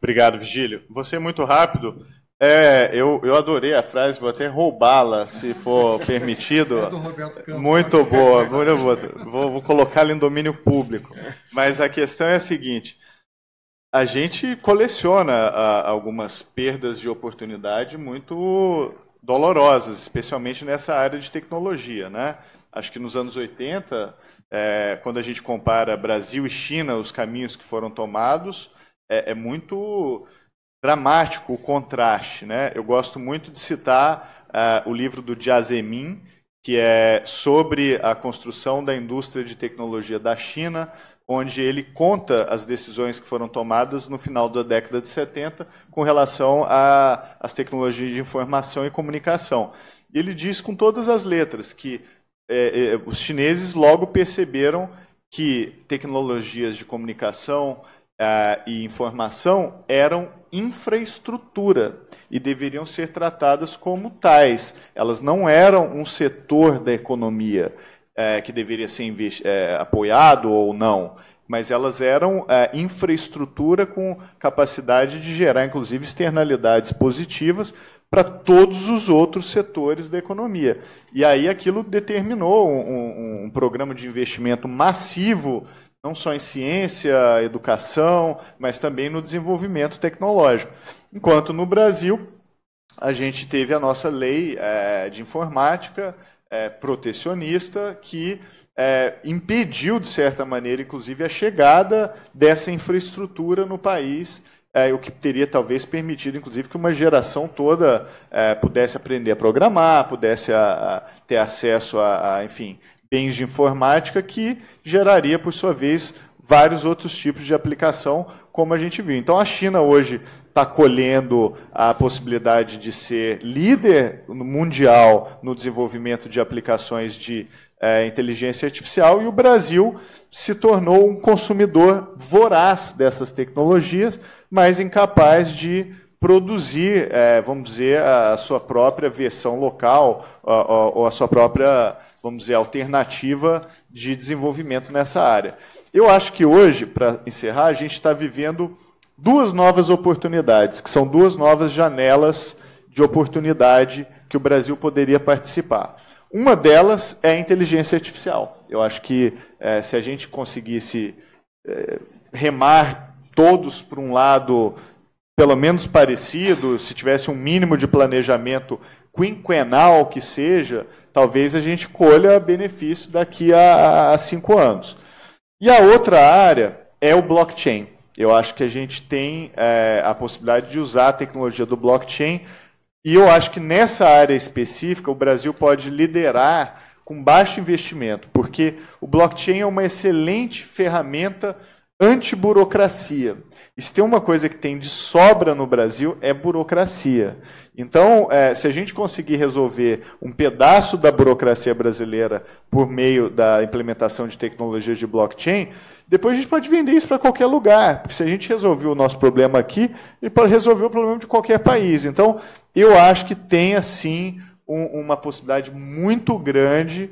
Obrigado, Vigílio. Você é muito rápido. É, eu, eu adorei a frase, vou até roubá-la, se for permitido. É muito boa, muito boa. Vou, vou colocá-la em domínio público. Mas a questão é a seguinte: a gente coleciona a, algumas perdas de oportunidade muito dolorosas, especialmente nessa área de tecnologia. Né? Acho que nos anos 80, é, quando a gente compara Brasil e China, os caminhos que foram tomados, é, é muito dramático o contraste. Né? Eu gosto muito de citar uh, o livro do Jiazemin, que é sobre a construção da indústria de tecnologia da China, onde ele conta as decisões que foram tomadas no final da década de 70 com relação às tecnologias de informação e comunicação. Ele diz com todas as letras que é, é, os chineses logo perceberam que tecnologias de comunicação é, e informação eram infraestrutura e deveriam ser tratadas como tais. Elas não eram um setor da economia é, que deveria ser é, apoiado ou não, mas elas eram é, infraestrutura com capacidade de gerar, inclusive, externalidades positivas para todos os outros setores da economia. E aí aquilo determinou um, um, um programa de investimento massivo não só em ciência, educação, mas também no desenvolvimento tecnológico. Enquanto no Brasil, a gente teve a nossa lei é, de informática, é, protecionista que é, impediu, de certa maneira, inclusive, a chegada dessa infraestrutura no país, é, o que teria talvez permitido, inclusive, que uma geração toda é, pudesse aprender a programar, pudesse a, a ter acesso a, a, enfim, bens de informática, que geraria, por sua vez, vários outros tipos de aplicação, como a gente viu. Então, a China hoje está colhendo a possibilidade de ser líder mundial no desenvolvimento de aplicações de é, inteligência artificial e o Brasil se tornou um consumidor voraz dessas tecnologias, mas incapaz de produzir, é, vamos dizer, a sua própria versão local ou a sua própria, vamos dizer, alternativa de desenvolvimento nessa área. Eu acho que hoje, para encerrar, a gente está vivendo duas novas oportunidades, que são duas novas janelas de oportunidade que o Brasil poderia participar. Uma delas é a inteligência artificial. Eu acho que é, se a gente conseguisse é, remar todos para um lado pelo menos parecido, se tivesse um mínimo de planejamento quinquenal que seja, talvez a gente colha benefício daqui a, a cinco anos. E a outra área é o blockchain. Eu acho que a gente tem é, a possibilidade de usar a tecnologia do blockchain e eu acho que nessa área específica o Brasil pode liderar com baixo investimento, porque o blockchain é uma excelente ferramenta anti-burocracia. E se tem uma coisa que tem de sobra no Brasil, é burocracia. Então, é, se a gente conseguir resolver um pedaço da burocracia brasileira por meio da implementação de tecnologias de blockchain, depois a gente pode vender isso para qualquer lugar. Porque se a gente resolver o nosso problema aqui, gente pode resolver o problema de qualquer país. Então, eu acho que tem, assim, um, uma possibilidade muito grande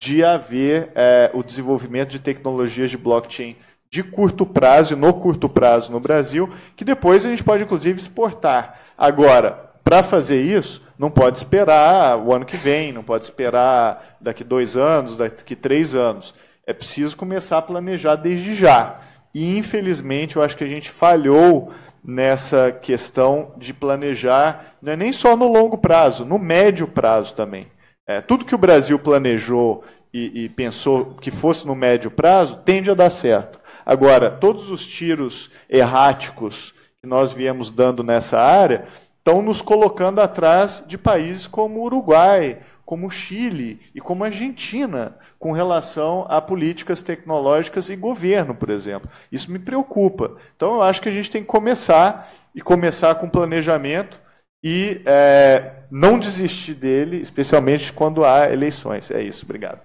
de haver é, o desenvolvimento de tecnologias de blockchain de curto prazo no curto prazo no Brasil, que depois a gente pode, inclusive, exportar. Agora, para fazer isso, não pode esperar o ano que vem, não pode esperar daqui dois anos, daqui três anos. É preciso começar a planejar desde já. E, infelizmente, eu acho que a gente falhou nessa questão de planejar, não é nem só no longo prazo, no médio prazo também. É, tudo que o Brasil planejou e, e pensou que fosse no médio prazo tende a dar certo. Agora, todos os tiros erráticos que nós viemos dando nessa área estão nos colocando atrás de países como Uruguai, como Chile e como Argentina, com relação a políticas tecnológicas e governo, por exemplo. Isso me preocupa. Então, eu acho que a gente tem que começar e começar com planejamento e é, não desistir dele, especialmente quando há eleições. É isso. Obrigado.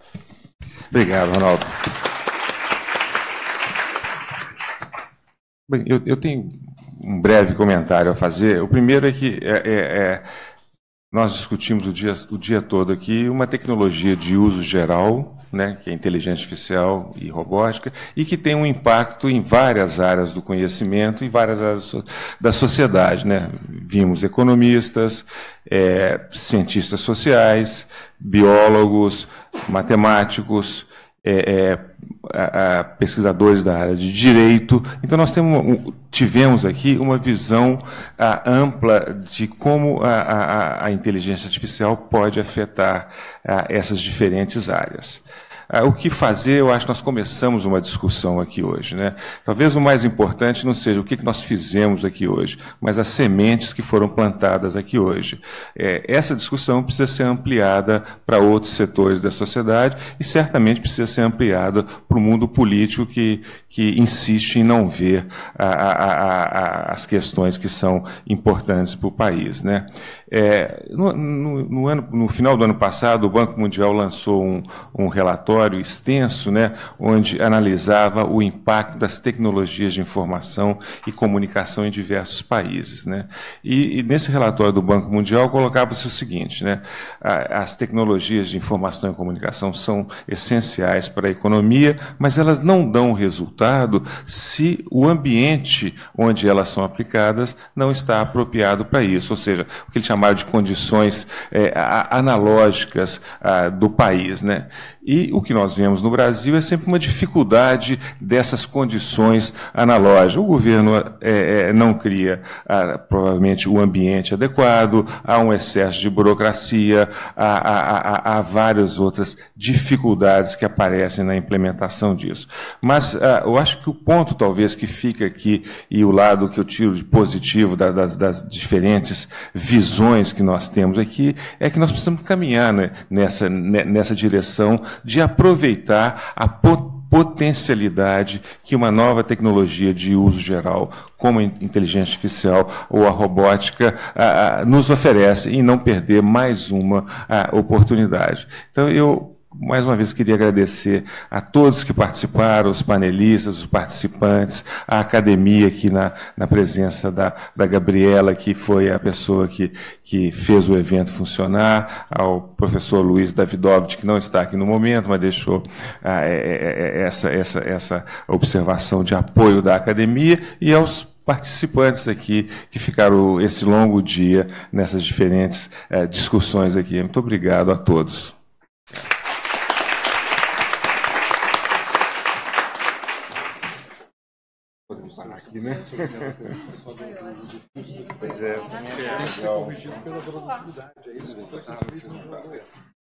Obrigado, Ronaldo. Bem, eu, eu tenho um breve comentário a fazer. O primeiro é que é, é, é, nós discutimos o dia, o dia todo aqui uma tecnologia de uso geral, né, que é inteligência artificial e robótica, e que tem um impacto em várias áreas do conhecimento, em várias áreas da sociedade. Né? Vimos economistas, é, cientistas sociais, biólogos, matemáticos, é, é, a, a pesquisadores da área de direito. Então, nós temos, tivemos aqui uma visão a, ampla de como a, a, inteligência artificial pode afetar essas diferentes áreas. Ah, o que fazer, eu acho que nós começamos uma discussão aqui hoje. Né? Talvez o mais importante não seja o que nós fizemos aqui hoje, mas as sementes que foram plantadas aqui hoje. É, essa discussão precisa ser ampliada para outros setores da sociedade e certamente precisa ser ampliada para o mundo político que, que insiste em não ver a, a, a, as questões que são importantes para o país. Né? É, no, no, no, ano, no, final do ano passado, o Banco Mundial lançou um, um, relatório extenso, né, onde analisava o impacto das tecnologias de informação e comunicação em diversos países. Né? E, e nesse relatório do Banco Mundial colocava-se o seguinte: né, as tecnologias de informação e comunicação são essenciais para a economia, mas elas não dão resultado se o ambiente onde elas são aplicadas não está apropriado para isso. Ou seja, o que ele chama de condições é, analógicas a, do país. Né? E o que nós vemos no Brasil é sempre uma dificuldade dessas condições analógicas. O governo é, é, não cria, ah, provavelmente, o ambiente adequado, há um excesso de burocracia, há, há, há, várias outras dificuldades que aparecem na implementação disso. Mas ah, eu acho que o ponto, talvez, que fica aqui, e o lado que eu tiro de positivo das, das diferentes visões que nós temos aqui, é que nós precisamos caminhar né, nessa, nessa direção de aproveitar a potencialidade que uma nova tecnologia de uso geral, como a inteligência artificial ou a robótica, nos oferece e não perder mais uma oportunidade. Então, eu mais uma vez queria agradecer a todos que participaram, os panelistas, os participantes, a academia aqui na, na presença da, da Gabriela, que foi a pessoa que, que fez o evento funcionar, ao professor Luiz Davidovich, que não está aqui no momento, mas deixou ah, é, é, é, essa, essa, essa observação de apoio da academia, e aos participantes aqui que ficaram esse longo dia nessas diferentes eh, discussões aqui. Muito obrigado a todos. Aqui, né? pois é, você tem que ser corrigido pela produtividade, é isso.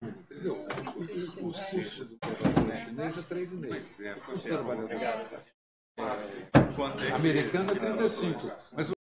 Entendeu? O curso do trabalho chinês é três meses. Pois é, obrigado. É, americano é 35, mas